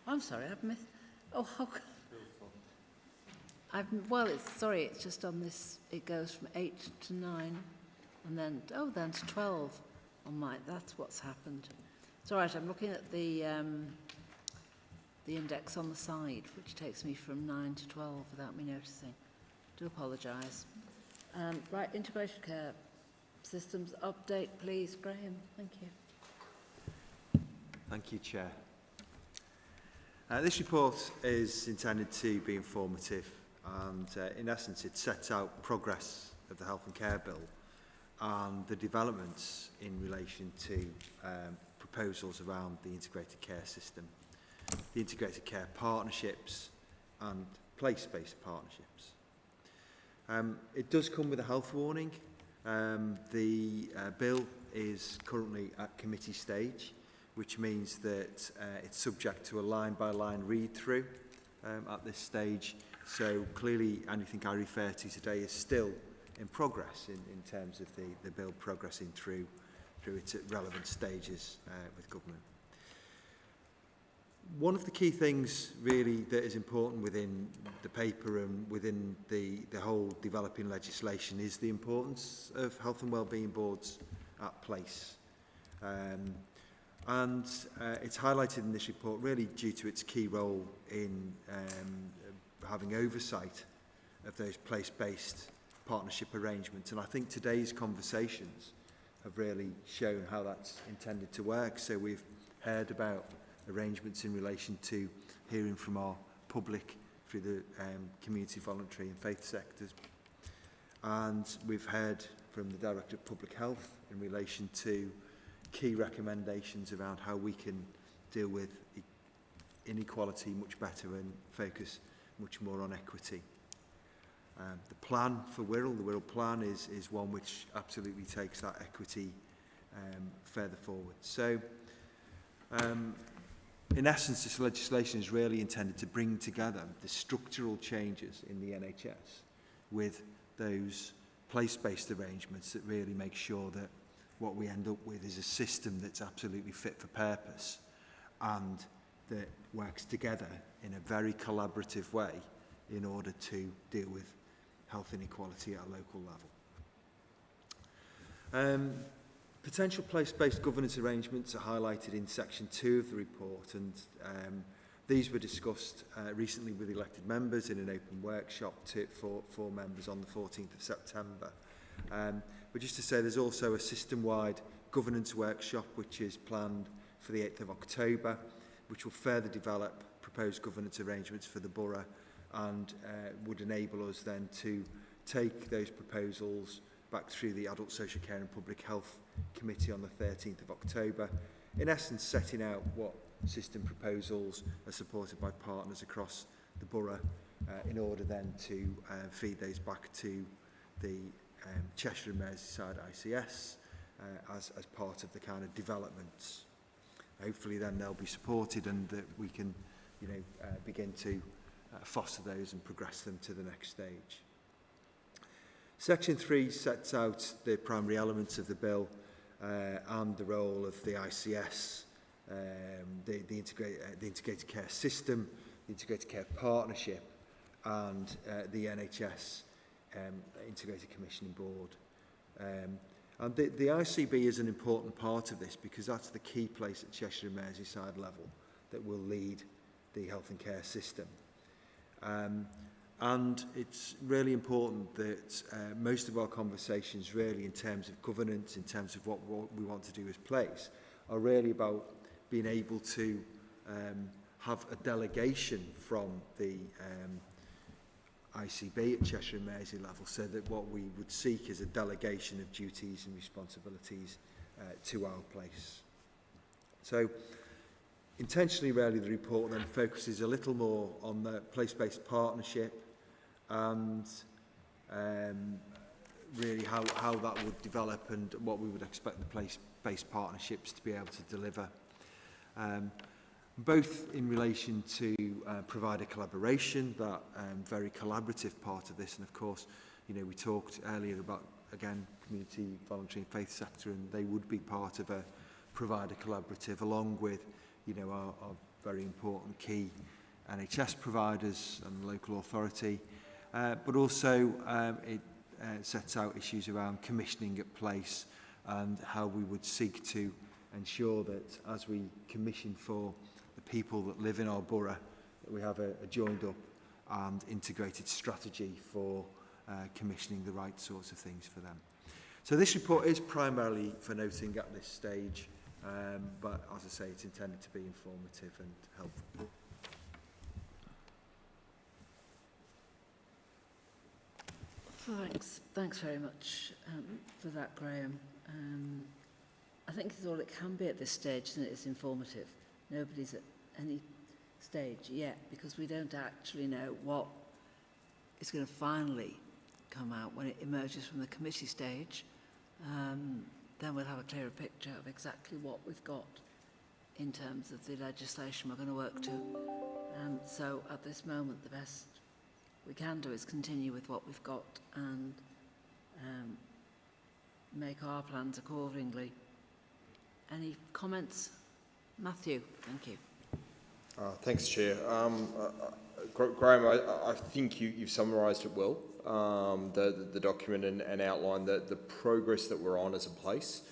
I'm sorry, I've missed. Oh, how, I've, well, it's sorry, it's just on this. It goes from eight to nine, and then oh, then to twelve on my. That's what's happened. It's all right. I'm looking at the um, the index on the side, which takes me from nine to twelve without me noticing. Do apologise. Um, right, integrated care systems update, please, Graham. Thank you.
Thank you, Chair. Uh, this report is intended to be informative and uh, in essence it sets out progress of the Health and Care Bill and the developments in relation to um, proposals around the integrated care system, the integrated care partnerships and place-based partnerships. Um, it does come with a health warning. Um, the uh, bill is currently at committee stage which means that uh, it's subject to a line-by-line read-through um, at this stage. So clearly anything I refer to today is still in progress in, in terms of the, the bill progressing through, through its relevant stages uh, with government. One of the key things really that is important within the paper and within the, the whole developing legislation is the importance of health and wellbeing boards at place. Um, And uh, it's highlighted in this report really due to its key role in um, having oversight of those place-based partnership arrangements. And I think today's conversations have really shown how that's intended to work. So we've heard about arrangements in relation to hearing from our public through the um, community voluntary and faith sectors. And we've heard from the Director of Public Health in relation to key recommendations around how we can deal with e-, inequality much better and focus much more on equity. Um, the plan for Wirral, the Wirral plan is, is one which absolutely takes that equity um, further forward. So, um, in essence, this legislation is really intended to bring together the structural changes in the NHS with those place-based arrangements that really make sure that what we end up with is a system that's absolutely fit for purpose and that works together in a very collaborative way in order to deal with health inequality at a local level. Um, potential place-based governance arrangements are highlighted in section 2 of the report and um, these were discussed uh, recently with elected members in an open workshop to, for, for members on the 14th of September. Um, But just to say, there's also a system-wide governance workshop which is planned for the 8th of October, which will further develop proposed governance arrangements for the borough and uh, would enable us then to take those proposals back through the Adult Social Care and Public Health Committee on the 13th of October, in essence setting out what system proposals are supported by partners across the borough uh, in order then to uh, feed those back to the um, Cheshire and Merseyside ICS uh, as, as part of the kind of developments. Hopefully then they'll be supported and that we can you know, uh, begin to uh, foster those and progress them to the next stage. Section 3 sets out the primary elements of the bill uh, and the role of the ICS, um, the, the, integrate, uh, the integrated care system, the integrated care partnership and uh, the NHS um, Integrated Commissioning Board. Um, and the, the ICB is an important part of this because that's the key place at Cheshire and Merseyside level that will lead the health and care system. Um, and it's really important that uh, most of our conversations really in terms of governance, in terms of what, what we want to do as place, are really about being able to um, have a delegation from the um, ICB at Cheshire and Mersey level so that what we would seek is a delegation of duties and responsibilities uh, to our place. So intentionally really the report then focuses a little more on the place-based partnership and um, really how, how that would develop and what we would expect the place-based partnerships to be able to deliver. Um, both in relation to uh, provider collaboration, that um, very collaborative part of this, and of course, you know, we talked earlier about, again, community, voluntary and faith sector, and they would be part of a provider collaborative, along with, you know, our, our very important key NHS providers and local authority, uh, but also um, it uh, sets out issues around commissioning at place and how we would seek to ensure that as we commission for the people that live in our borough, that we have a, a joined up and integrated strategy for uh, commissioning the right sorts of things for them. So this report is primarily for noting at this stage Um, but as I say, it's intended to be informative and helpful.
Thanks, thanks very much um, for that, Graham. Um, I think it's all it can be at this stage, and it's informative. Nobody's at any stage yet because we don't actually know what is going to finally come out when it emerges from the committee stage. Um, then we'll have a clearer picture of exactly what we've got in terms of the legislation we're going to work to. Um, so at this moment, the best we can do is continue with what we've got and um, make our plans accordingly. Any comments? Matthew, thank you.
Uh, thanks, Chair. Um, uh, uh, Graham, I, I think you, you've summarised it well, um, the, the, the document and, and outlined the, the progress that we're on as a place.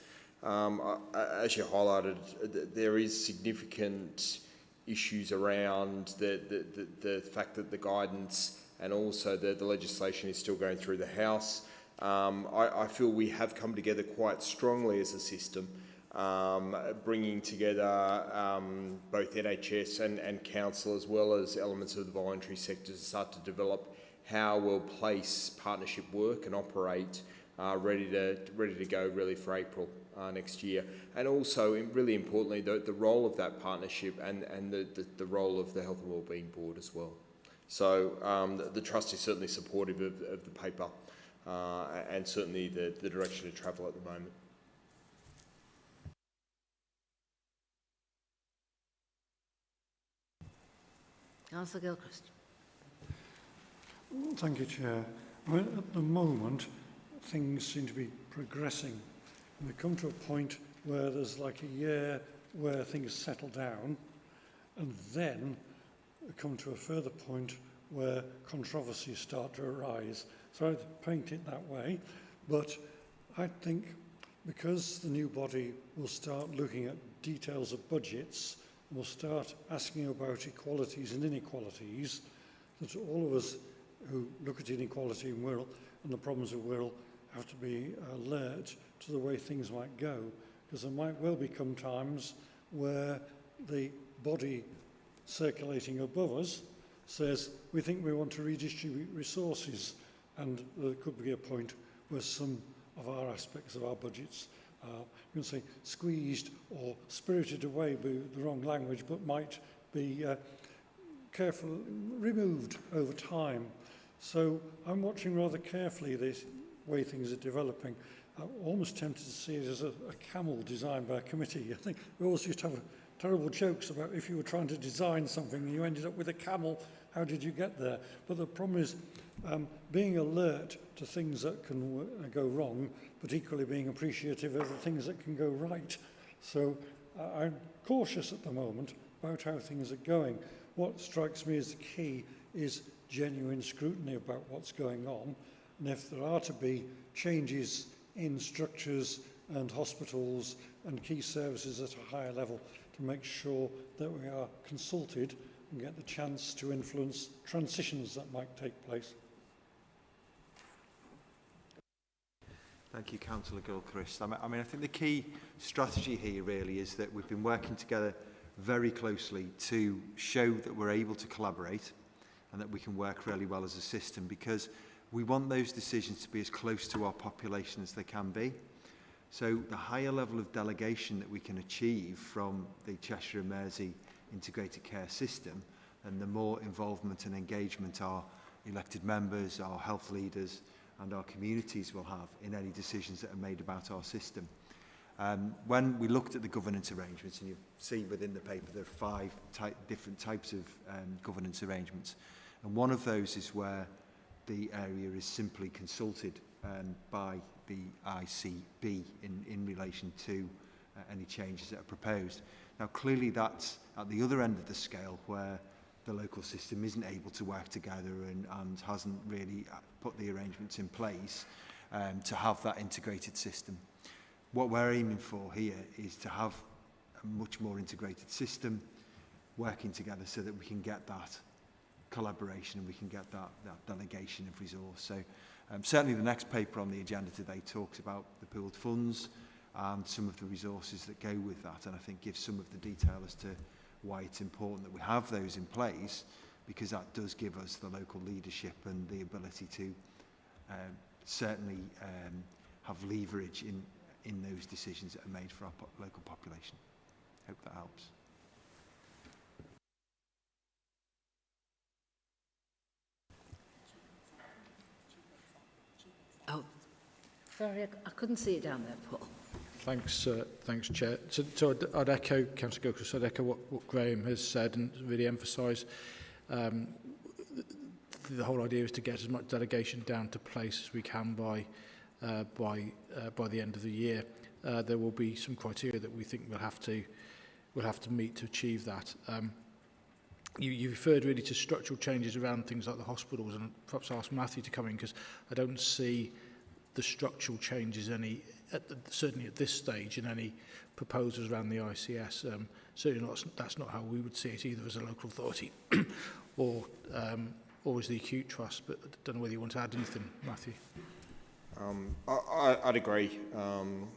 Um, as you highlighted, th- there is significant issues around the, the, the, the fact that the guidance and also the, the legislation is still going through the House. Um, I, I feel we have come together quite strongly as a system um, bringing together um, both NHS and, and council as well as elements of the voluntary sector to start to develop how we'll place partnership work and operate uh, ready to ready to go really for April uh, next year. And also, really importantly, the, the role of that partnership and, and the, the, the role of the Health and Wellbeing Board as well. So um, the, the Trust is certainly supportive of, of the paper uh, and certainly the, the direction of travel at the moment.
Councillor Gilchrist.
Mm, thank you, Chair. Well, at the moment, things seem to be progressing. We come to a point where there's like a year where things settle down, and then we come to a further point where controversies start to arise. So I'd paint it that way, but I think because the new body will start looking at details of budgets, will start asking about equalities and inequalities that all of us who look at inequality in Wirral and the problems of Wirral have to be uh, alert to the way things might go. Because there might well become times where the body circulating above us says we think we want to redistribute resources and there could be a point where some of our aspects of our budgets uh, you can say squeezed or spirited away by the wrong language, but might be uh, careful, removed over time. So I'm watching rather carefully this way things are developing. I'm almost tempted to see it as a, a camel designed by a committee. I think we always used to have terrible jokes about if you were trying to design something and you ended up with a camel, how did you get there? But the problem is um, being alert to things that can uh, go wrong, but equally being appreciative of the things that can go right. So uh, I'm cautious at the moment about how things are going. What strikes me as the key is genuine scrutiny about what's going on. And if there are to be changes in structures and hospitals and key services at a higher level to make sure that we are consulted and get the chance to influence transitions that might take place.
Thank you, Councillor Gilchrist. I mean, I mean, I think the key strategy here really is that we've been working together very closely to show that we're able to collaborate and that we can work really well as a system because we want those decisions to be as close to our population as they can be. So the higher level of delegation that we can achieve from the Cheshire and Mersey integrated care system and the more involvement and engagement our elected members, our health leaders, and our communities will have in any decisions that are made about our system. Um, when we looked at the governance arrangements, and you see within the paper there are five ty different types of um, governance arrangements, and one of those is where the area is simply consulted um, by the ICB in, in relation to uh, any changes that are proposed. Now, clearly that's at the other end of the scale where the local system isn't able to work together and, and hasn't really uh, put the arrangements in place um, to have that integrated system. What we're aiming for here is to have a much more integrated system working together so that we can get that collaboration and we can get that, that delegation of resource. So um, certainly the next paper on the agenda today talks about the pooled funds and some of the resources that go with that and I think gives some of the detail as to why it's important that we have those in place because that does give us the local leadership and the ability to um, certainly um, have leverage in, in those decisions that are made for our po local population. Hope that helps.
Oh, sorry, I, couldn't see it down there, Paul.
Thanks, uh, thanks, Chair. So, so I'd, I'd echo, Councillor Gilchrist, I'd echo what, what Graham has said and really emphasise um, the, the whole idea is to get as much delegation down to place as we can by, uh, by, uh, by the end of the year. Uh, there will be some criteria that we think we'll have to, we'll have to meet to achieve that. Um, you, you referred really to structural changes around things like the hospitals and perhaps ask Matthew to come in because I don't see the structural changes any at the, certainly at this stage in any proposals around the ICS. Um, certainly not, that's not how we would see it either as a local authority (coughs) or um, or as the acute trust, but I don't know whether you want to add anything, Matthew.
Um, I, I'd agree, um,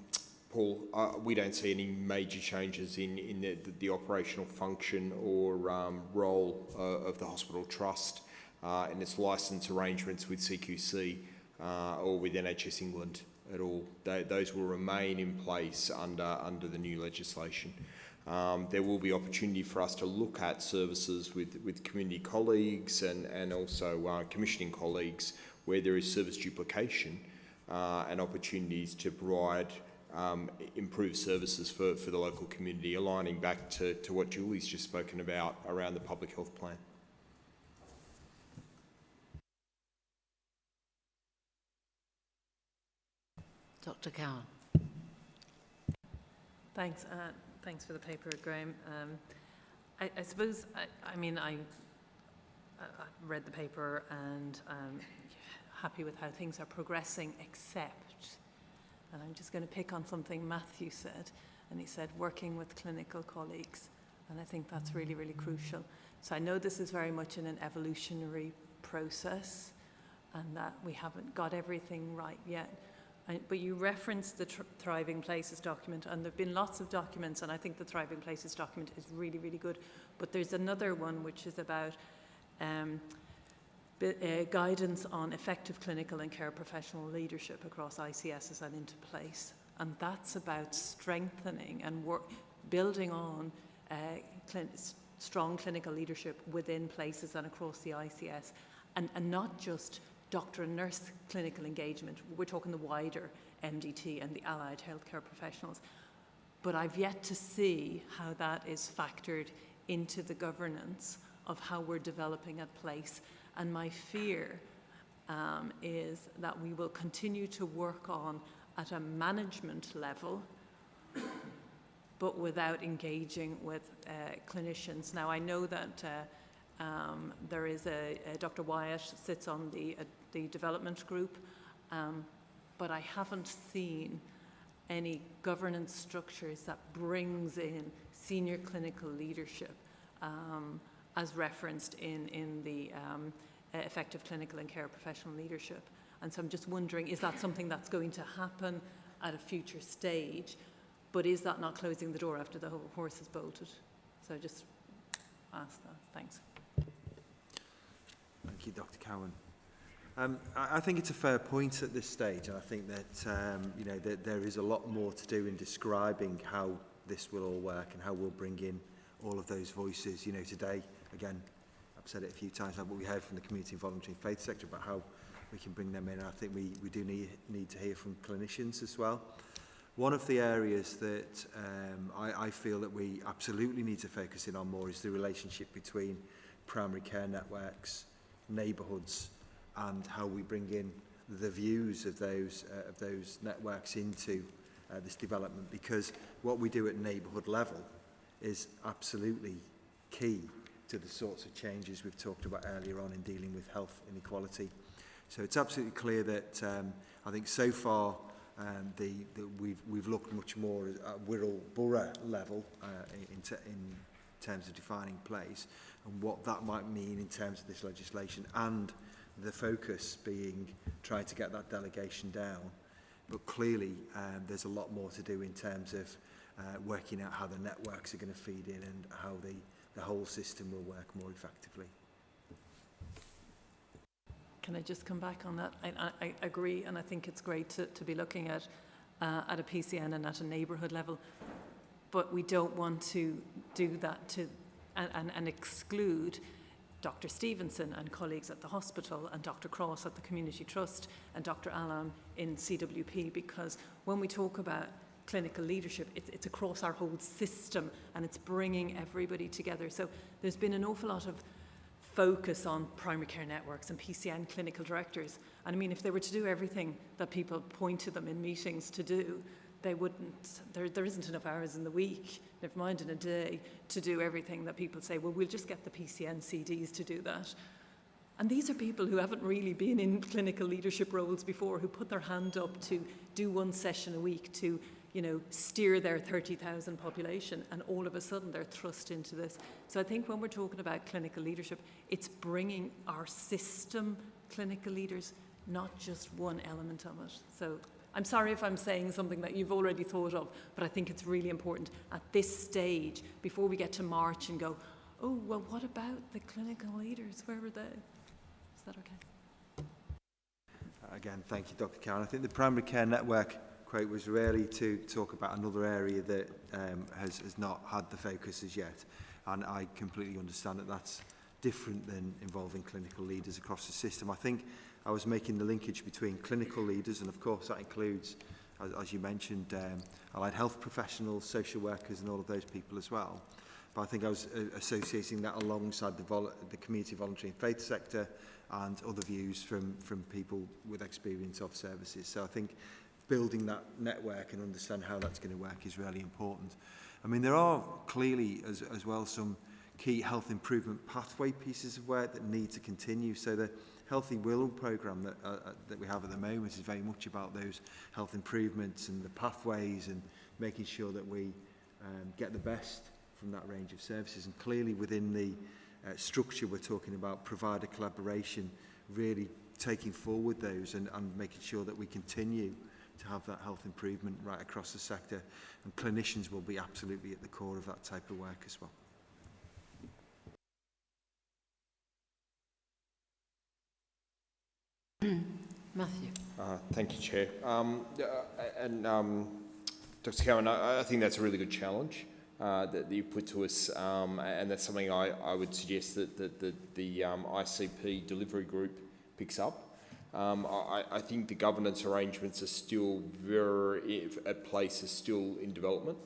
Paul. Uh, we don't see any major changes in, in the, the, the operational function or um, role uh, of the hospital trust uh, in its licence arrangements with CQC uh, or with NHS England at all. They, those will remain in place under, under the new legislation. Um, there will be opportunity for us to look at services with, with community colleagues and, and also uh, commissioning colleagues where there is service duplication uh, and opportunities to provide um, improved services for, for the local community, aligning back to, to what Julie's just spoken about around the public health plan.
Dr Cowan.
Thanks. Uh, thanks for the paper, Graham. Um, I, I suppose, I, I mean, I, I read the paper and um, happy with how things are progressing, except, and I'm just going to pick on something Matthew said, and he said working with clinical colleagues, and I think that's really, really crucial. So I know this is very much in an evolutionary process, and that we haven't got everything right yet. But you referenced the Thriving Places document, and there have been lots of documents, and I think the Thriving Places document is really, really good. But there's another one which is about um, uh, guidance on effective clinical and care professional leadership across ICSs and into place. And that's about strengthening and work, building on uh, strong clinical leadership within places and across the ICS, and, and not just doctor and nurse clinical engagement. We're talking the wider MDT and the allied healthcare professionals. But I've yet to see how that is factored into the governance of how we're developing a place. And my fear um, is that we will continue to work on at a management level but without engaging with uh, clinicians. Now, I know that uh, um, there is a, a, Dr. Wyatt sits on the uh, the development group, um, but I haven't seen any governance structures that brings in senior clinical leadership um, as referenced in, in the um, effective clinical and care professional leadership. And so I'm just wondering, is that something that's going to happen at a future stage? But is that not closing the door after the horse is bolted? So just ask that. Thanks.
Thank you, Dr. Cowan. Um, I, I think it's a fair point at this stage, and I think that um, you know that there is a lot more to do in describing how this will all work and how we'll bring in all of those voices. You know, today again, I've said it a few times now, but we heard from the community and voluntary and faith sector about how we can bring them in. And I think we we do need need to hear from clinicians as well. One of the areas that um, I, I feel that we absolutely need to focus in on more is the relationship between primary care networks, neighbourhoods and how we bring in the views of those, uh, of those networks into uh, this development because what we do at neighbourhood level is absolutely key to the sorts of changes we've talked about earlier on in dealing with health inequality. So it's absolutely clear that um, I think so far um, the, the, we've, we've looked much more at Wirral Borough level uh, in, in terms of defining place and what that might mean in terms of this legislation and the focus being trying to get that delegation down. But clearly, um, there's a lot more to do in terms of uh, working out how the networks are going to feed in and how the, the whole system will work more effectively.
Can I just come back on that? I, I, I agree, and I think it's great to, to be looking at uh, at a PCN and at a neighbourhood level, but we don't want to do that to and, and, and exclude Dr Stevenson and colleagues at the hospital and Dr Cross at the Community Trust and Dr Alam in CWP because when we talk about clinical leadership, it's, it's across our whole system and it's bringing everybody together. So there's been an awful lot of focus on primary care networks and PCN clinical directors. And I mean, if they were to do everything that people point to them in meetings to do, they wouldn't, there, there isn't enough hours in the week, never mind in a day, to do everything that people say, well, we'll just get the PCN CDs to do that. And these are people who haven't really been in clinical leadership roles before, who put their hand up to do one session a week to, you know, steer their 30,000 population, and all of a sudden they're thrust into this. So I think when we're talking about clinical leadership, it's bringing our system clinical leaders, not just one element of it. So I'm sorry if I'm saying something that you've already thought of, but I think it's really important at this stage, before we get to March and go, oh, well, what about the clinical leaders? Where were they? Is that okay?
Uh, again, thank you, Dr. Karen. I think the primary care network quote was really to talk about another area that um, has, has not had the focus as yet. And I completely understand that that's different than involving clinical leaders across the system. I think I was making the linkage between clinical leaders, and of course that includes, as, as you mentioned, um, allied health professionals, social workers, and all of those people as well. But I think I was uh, associating that alongside the, vol the community voluntary and faith sector and other views from, from people with experience of services. So I think building that network and understand how that's going to work is really important. I mean, there are clearly as, as well some key health improvement pathway pieces of work that need to continue. So the, Healthy will programme that, uh, uh, that we have at the moment is very much about those health improvements and the pathways and making sure that we um, get the best from that range of services. And clearly within the uh, structure we're talking about provider collaboration, really taking forward those and, and making sure that we continue to have that health improvement right across the sector and clinicians will be absolutely at the core of that type of work as well.
Matthew.
Uh, thank you, Chair. Um, uh, and um, Dr. Cowan, I, I think that's a really good challenge uh, that, that you put to us, um, and that's something I, I would suggest that, that, that the um, ICP delivery group picks up. Um, I, I think the governance arrangements are still very, at place, are still in development.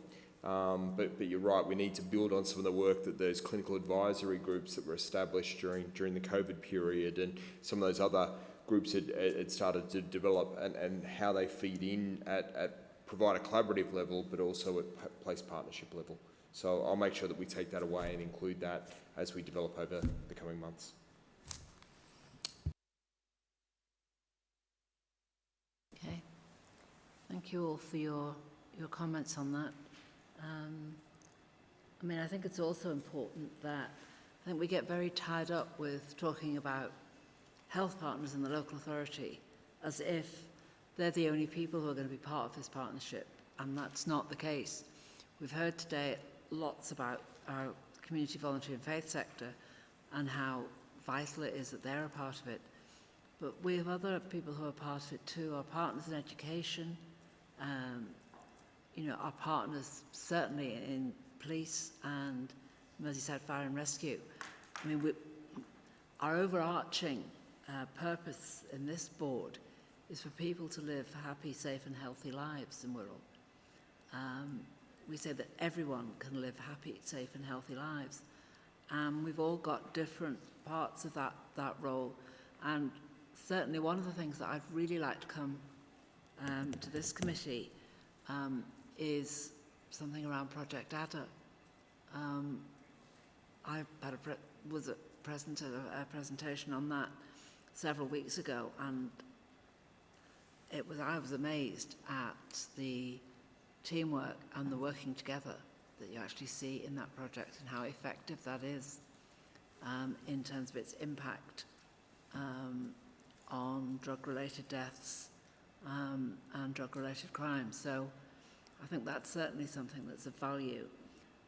Um, but, but you're right, we need to build on some of the work that those clinical advisory groups that were established during, during the COVID period and some of those other groups had, had started to develop and, and how they feed in at, at provide a collaborative level, but also at place partnership level. So I'll make sure that we take that away and include that as we develop over the coming months.
Okay. Thank you all for your, your comments on that. Um, I mean, I think it's also important that I think we get very tied up with talking about health partners and the local authority as if they're the only people who are going to be part of this partnership, and that's not the case. We've heard today lots about our community voluntary and faith sector and how vital it is that they're a part of it. But we have other people who are part of it too, our partners in education, um, you know, our partners certainly in police and Merseyside Fire and Rescue. I mean, we, our overarching uh, purpose in this board is for people to live happy, safe and healthy lives in Wirral. Um, we say that everyone can live happy, safe and healthy lives. And we've all got different parts of that, that role. And certainly one of the things that I'd really like to come um, to this committee um, is something around Project Adder. Um, I had a was a present a, a presentation on that several weeks ago, and it was I was amazed at the teamwork and the working together that you actually see in that project and how effective that is um, in terms of its impact um, on drug-related deaths um, and drug-related crimes. So I think that's certainly something that's of value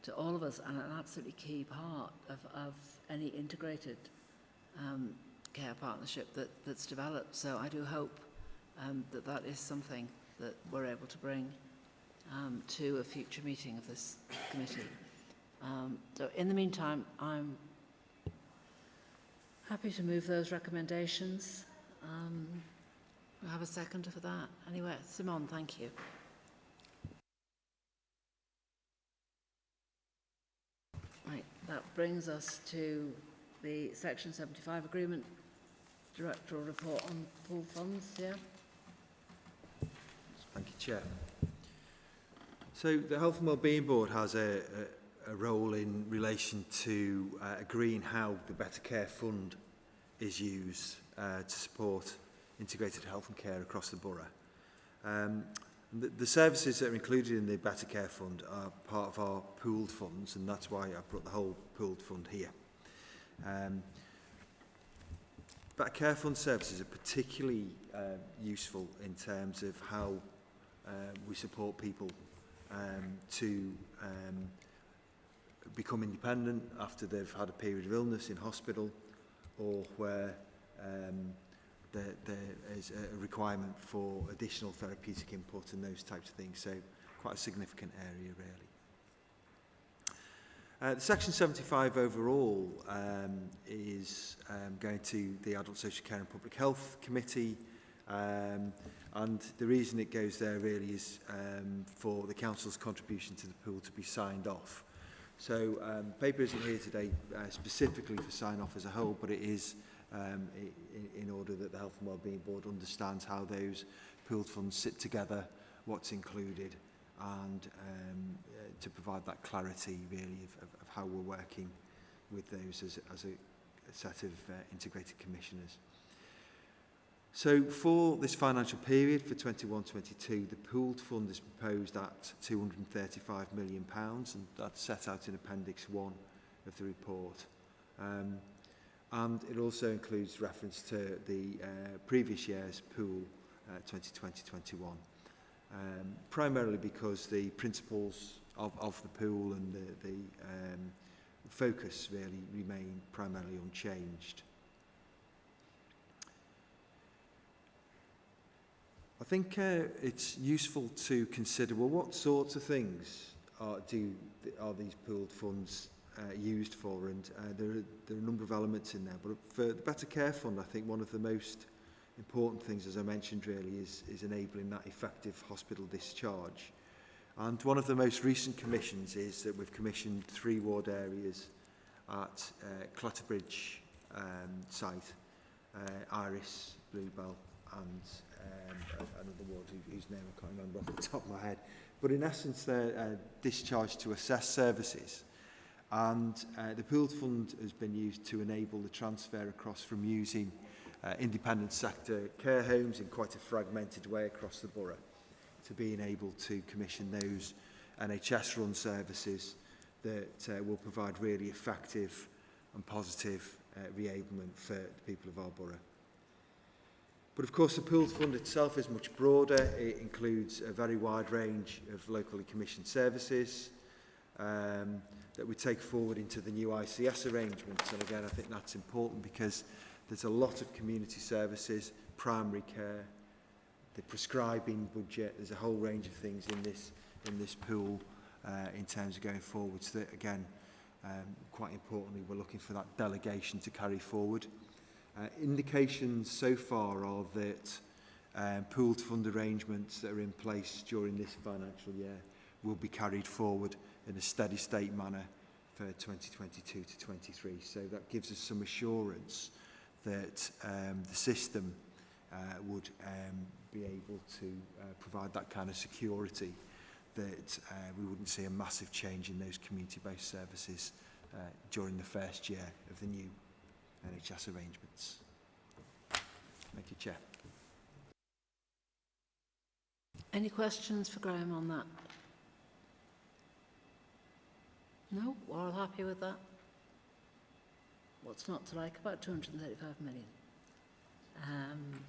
to all of us and an absolutely key part of, of any integrated um, care partnership that, that's developed. So I do hope um, that that is something that we're able to bring um, to a future meeting of this committee. Um, so in the meantime, I'm happy to move those recommendations. Um, we have a second for that. Anyway, Simon, thank you. Right, that brings us to the Section 75 agreement directoral report on pool funds, yeah?
Thank you, Chair. So the Health and Wellbeing Board has a, a, a role in relation to uh, agreeing how the Better Care Fund is used uh, to support integrated health and care across the borough. Um, the, the services that are included in the Better Care Fund are part of our pooled funds and that's why I put the whole pooled fund here. Um, But care fund services are particularly um, useful in terms of how uh, we support people um, to um, become independent after they've had a period of illness in hospital or where um, there, there is a requirement for additional therapeutic input and those types of things. So quite a significant area really. Uh, Section 75 overall um, is um, going to the Adult Social Care and Public Health Committee um, and the reason it goes there really is um, for the Council's contribution to the pool to be signed off. So um, paper isn't here today uh, specifically for sign off as a whole, but it is um, in, in order that the Health and Wellbeing Board understands how those pooled funds sit together, what's included, and um, uh, to provide that clarity really of, of, of how we're working with those as, as a, a set of uh, integrated commissioners. So for this financial period for 21-22 the pooled fund is proposed at 235 million pounds and that's set out in appendix 1 of the report. Um, and it also includes reference to the uh, previous year's pool uh, 2020-21 um, primarily because the principles of, of the pool and the, the um, focus really remain primarily unchanged. I think uh, it's useful to consider, well, what sorts of things are, do, are these pooled funds uh, used for? And uh, there, are, there are a number of elements in there. But for the Better Care Fund, I think one of the most important things, as I mentioned really, is, is enabling that effective hospital discharge. And one of the most recent commissions is that we've commissioned three ward areas at uh, Clatterbridge um, site, uh, Iris, Bluebell and um, another ward whose name I can't remember off the top of my head. But in essence, they're uh, discharged to assess services. And uh, the pooled fund has been used to enable the transfer across from using uh, independent sector care homes in quite a fragmented way across the borough to being able to commission those NHS run services that uh, will provide really effective and positive uh, reablement for the people of our borough. But of course the pooled fund itself is much broader. It includes a very wide range of locally commissioned services um, that we take forward into the new ICS arrangements. And again, I think that's important because There's a lot of community services, primary care, the prescribing budget. There's a whole range of things in this in this pool uh, in terms of going forward. So that, again, um, quite importantly, we're looking for that delegation to carry forward. Uh, indications so far are that um, pooled fund arrangements that are in place during this financial year will be carried forward in a steady state manner for 2022 to 23. So that gives us some assurance that um, the system uh, would um, be able to uh, provide that kind of security that uh, we wouldn't see a massive change in those community-based services uh, during the first year of the new NHS arrangements. Thank you, Chair.
Any questions for Graham on that? No? We're all happy with that? What's not to like about 235 million? Um,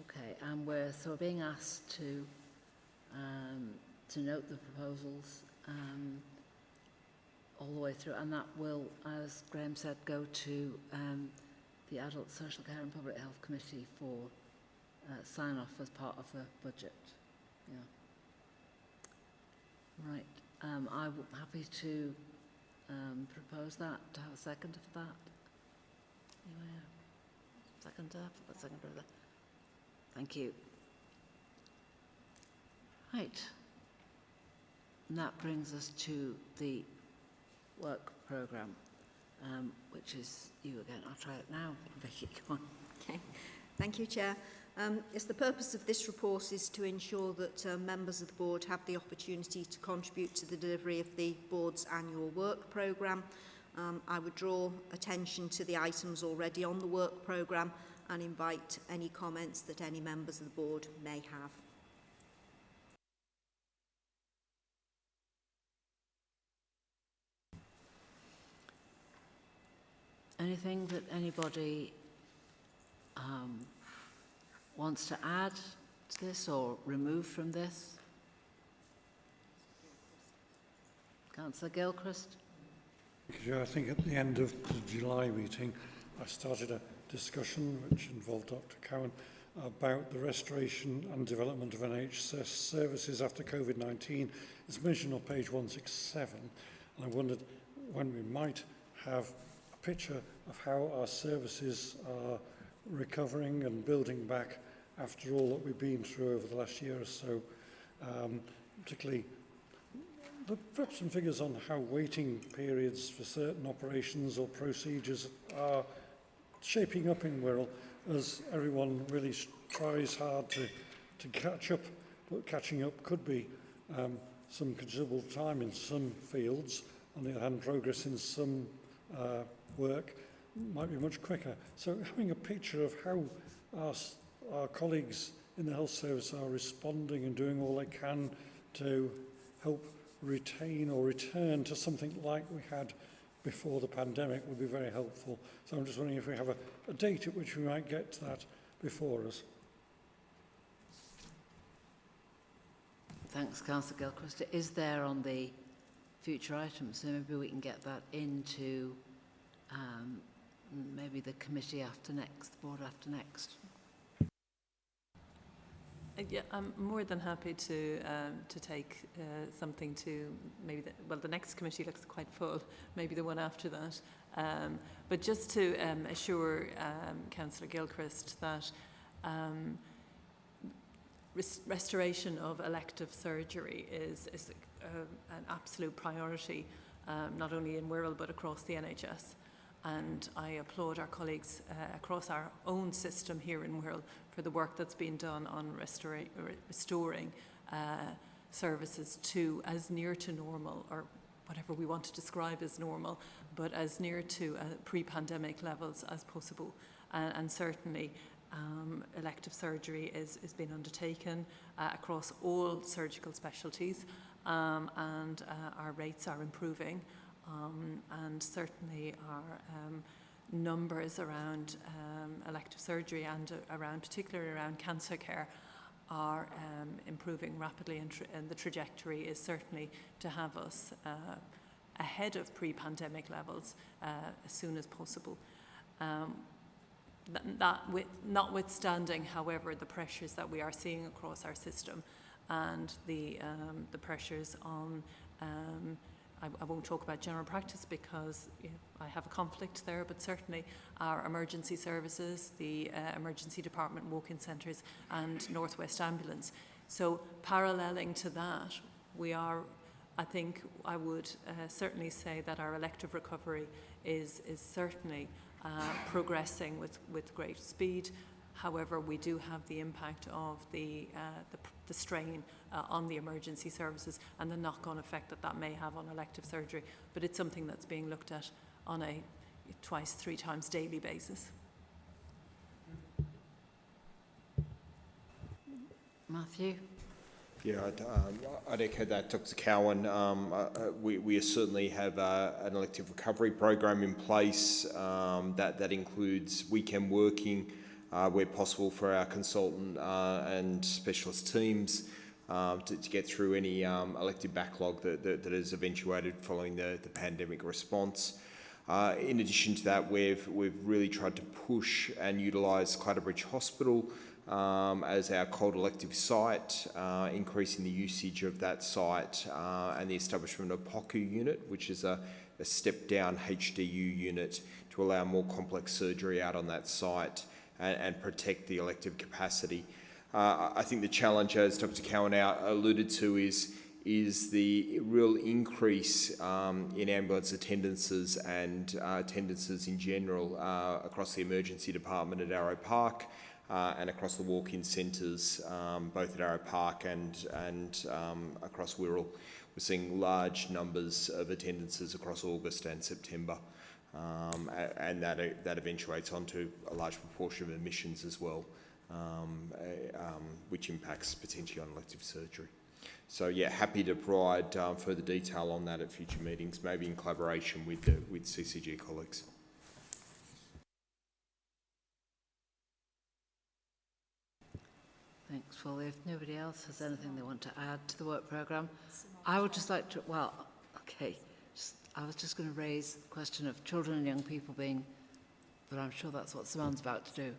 okay, and we're so being asked to um, to note the proposals um, all the way through, and that will, as Graham said, go to um, the Adult Social Care and Public Health Committee for uh, sign off as part of the budget. Yeah. Right. Um, I'm happy to um, propose that, to have a second for that. Anyway, second, uh, second for that. Thank you. Right. And that brings us to the work programme, um, which is you again. I'll try it now. Vicky, (laughs) come on.
Okay. Thank you, Chair. Um, yes, the purpose of this report is to ensure that uh, members of the board have the opportunity to contribute to the delivery of the board's annual work programme. Um, I would draw attention to the items already on the work programme and invite any comments that any members of the board may have.
Anything that anybody um, wants to add to this or remove from this? Councillor Gilchrist?
I think at the end of the July meeting, I started a discussion which involved Dr. Cowan about the restoration and development of NHS services after COVID-19. It's mentioned on page 167, and I wondered when we might have a picture of how our services are recovering and building back after all that we've been through over the last year or so, um, particularly the, perhaps some figures on how waiting periods for certain operations or procedures are shaping up in Wirral as everyone really tries hard to, to catch up, but catching up could be um, some considerable time in some fields. On the other hand, progress in some uh, work might be much quicker. So having a picture of how our, our colleagues in the health service are responding and doing all they can to help retain or return to something like we had before the pandemic would be very helpful. So I'm just wondering if we have a, a date at which we might get to that before us.
Thanks, Councillor Gilchrist. It is there on the future items, so maybe we can get that into um, maybe the committee after next, the board after next.
Uh, Yeah, I'm more than happy to um, to take uh, something to maybe the, well the next committee looks quite full, (laughs) maybe the one after that. Um, but just to um, assure um, Councillor Gilchrist that um, res restoration of elective surgery is is uh, an absolute priority, um, not only in Wirral but across the NHS. And I applaud our colleagues uh, across our own system here in Wirral for the work that's been done on restoring uh, services to as near to normal or whatever we want to describe as normal, but as near to uh, pre-pandemic levels as possible. And certainly um, elective surgery is, is being undertaken uh, across all surgical specialties um, and uh, our rates are improving um, and certainly our um, numbers around um, elective surgery and uh, around, particularly around cancer care, are um, improving rapidly and, and the trajectory is certainly to have us uh, ahead of pre-pandemic levels uh, as soon as possible. Um, that with, notwithstanding, however, the pressures that we are seeing across our system and the, um, the pressures on um, I, I won't talk about general practice because you know, I have a conflict there, but certainly our emergency services, the uh, emergency department, walk-in centres and Northwest Ambulance. So paralleling to that, we are, I think I would uh, certainly say that our elective recovery is, is certainly uh, progressing with, with great speed. However, we do have the impact of the, uh, the, the strain uh, on the emergency services and the knock-on effect that that may have on elective surgery. But it's something that's being looked at on a twice, three times daily basis.
Matthew?
Yeah, I'd, um, I'd echo that, Dr. Cowan. Um, uh, uh, we, we certainly have uh, an elective recovery program in place um, that, that includes weekend working, uh, where possible for our consultant uh, and specialist teams um, to, to get through any um, elective backlog that, that, that has eventuated following the, the pandemic response. Uh, in addition to that, we've, we've really tried to push and utilise Clatterbridge Hospital um, as our cold elective site, uh, increasing the usage of that site uh, and the establishment of POCU unit, which is a, a step down HDU unit to allow more complex surgery out on that site and, and protect the elective capacity. Uh, I think the challenge, as Dr. Cowan alluded to, is is the real increase um, in ambulance attendances and uh, attendances in general uh, across the emergency department at Arrowe Park uh, and across the walk-in centres, um, both at Arrowe Park and, and um, across Wirral. We're seeing large numbers of attendances across August and September. Um, and that, that eventuates onto a large proportion of emissions as well, um, um, which impacts potentially on elective surgery. So yeah, happy to provide um, further detail on that at future meetings, maybe in collaboration with the, with CCG colleagues.
Thanks, Well, If nobody else has anything they want to add to the work programme, I would just like to, well, okay, I was just going to raise the question of children and young people being, but I'm sure that's what Simone's about to do.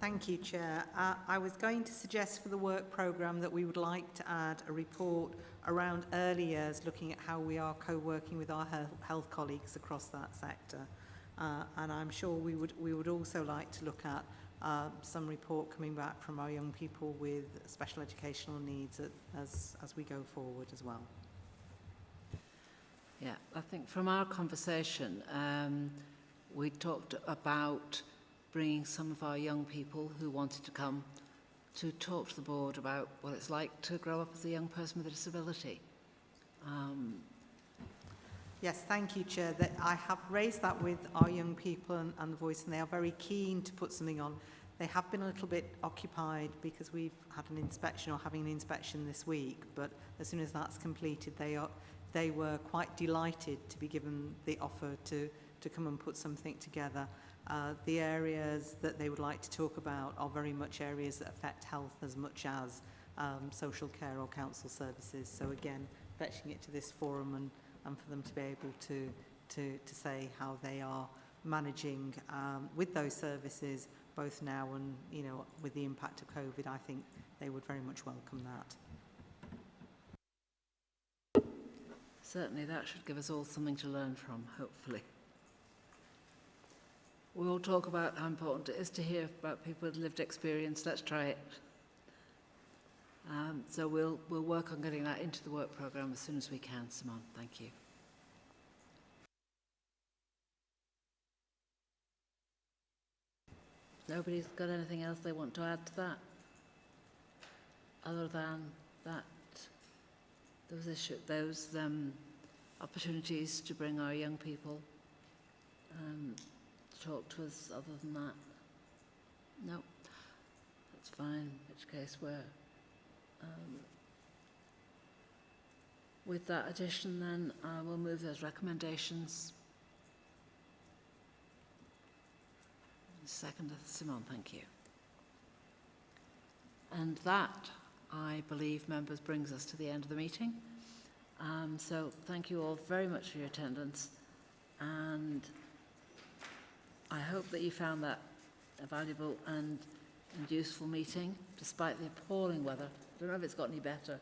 Thank you, Chair. Uh, I was going to suggest for the work programme that we would like to add a report around early years, looking at how we are co-working with our health, health colleagues across that sector. Uh, and I'm sure we would, we would also like to look at uh, some report coming back from our young people with special educational needs as, as we go forward as well.
Yeah, I think from our conversation, um, we talked about bringing some of our young people who wanted to come to talk to the board about what it's like to grow up as a young person with a disability. Um,
Yes, thank you, Chair. That I have raised that with our young people and, and the voice, and they are very keen to put something on. They have been a little bit occupied because we've had an inspection or having an inspection this week, but as soon as that's completed, they are they were quite delighted to be given the offer to to come and put something together. Uh, the areas that they would like to talk about are very much areas that affect health as much as um, social care or council services. So again, fetching it to this forum and and for them to be able to, to, to say how they are managing um, with those services, both now and, you know, with the impact of COVID, I think they would very much welcome that.
Certainly that should give us all something to learn from, hopefully. We all talk about how important it is to hear about people with lived experience. Let's try it. Um, so we'll, we'll work on getting that into the work programme as soon as we can, Simone. Thank you. Nobody's got anything else they want to add to that? Other than that, those, those um, opportunities to bring our young people um, to talk to us other than that? No, that's fine, in which case we're Um, with that addition, then, I will move those recommendations. Second, Simon, thank you. And that, I believe, members, brings us to the end of the meeting. Um, so thank you all very much for your attendance. And I hope that you found that a valuable and, and useful meeting, despite the appalling weather. I don't know if it's got any better.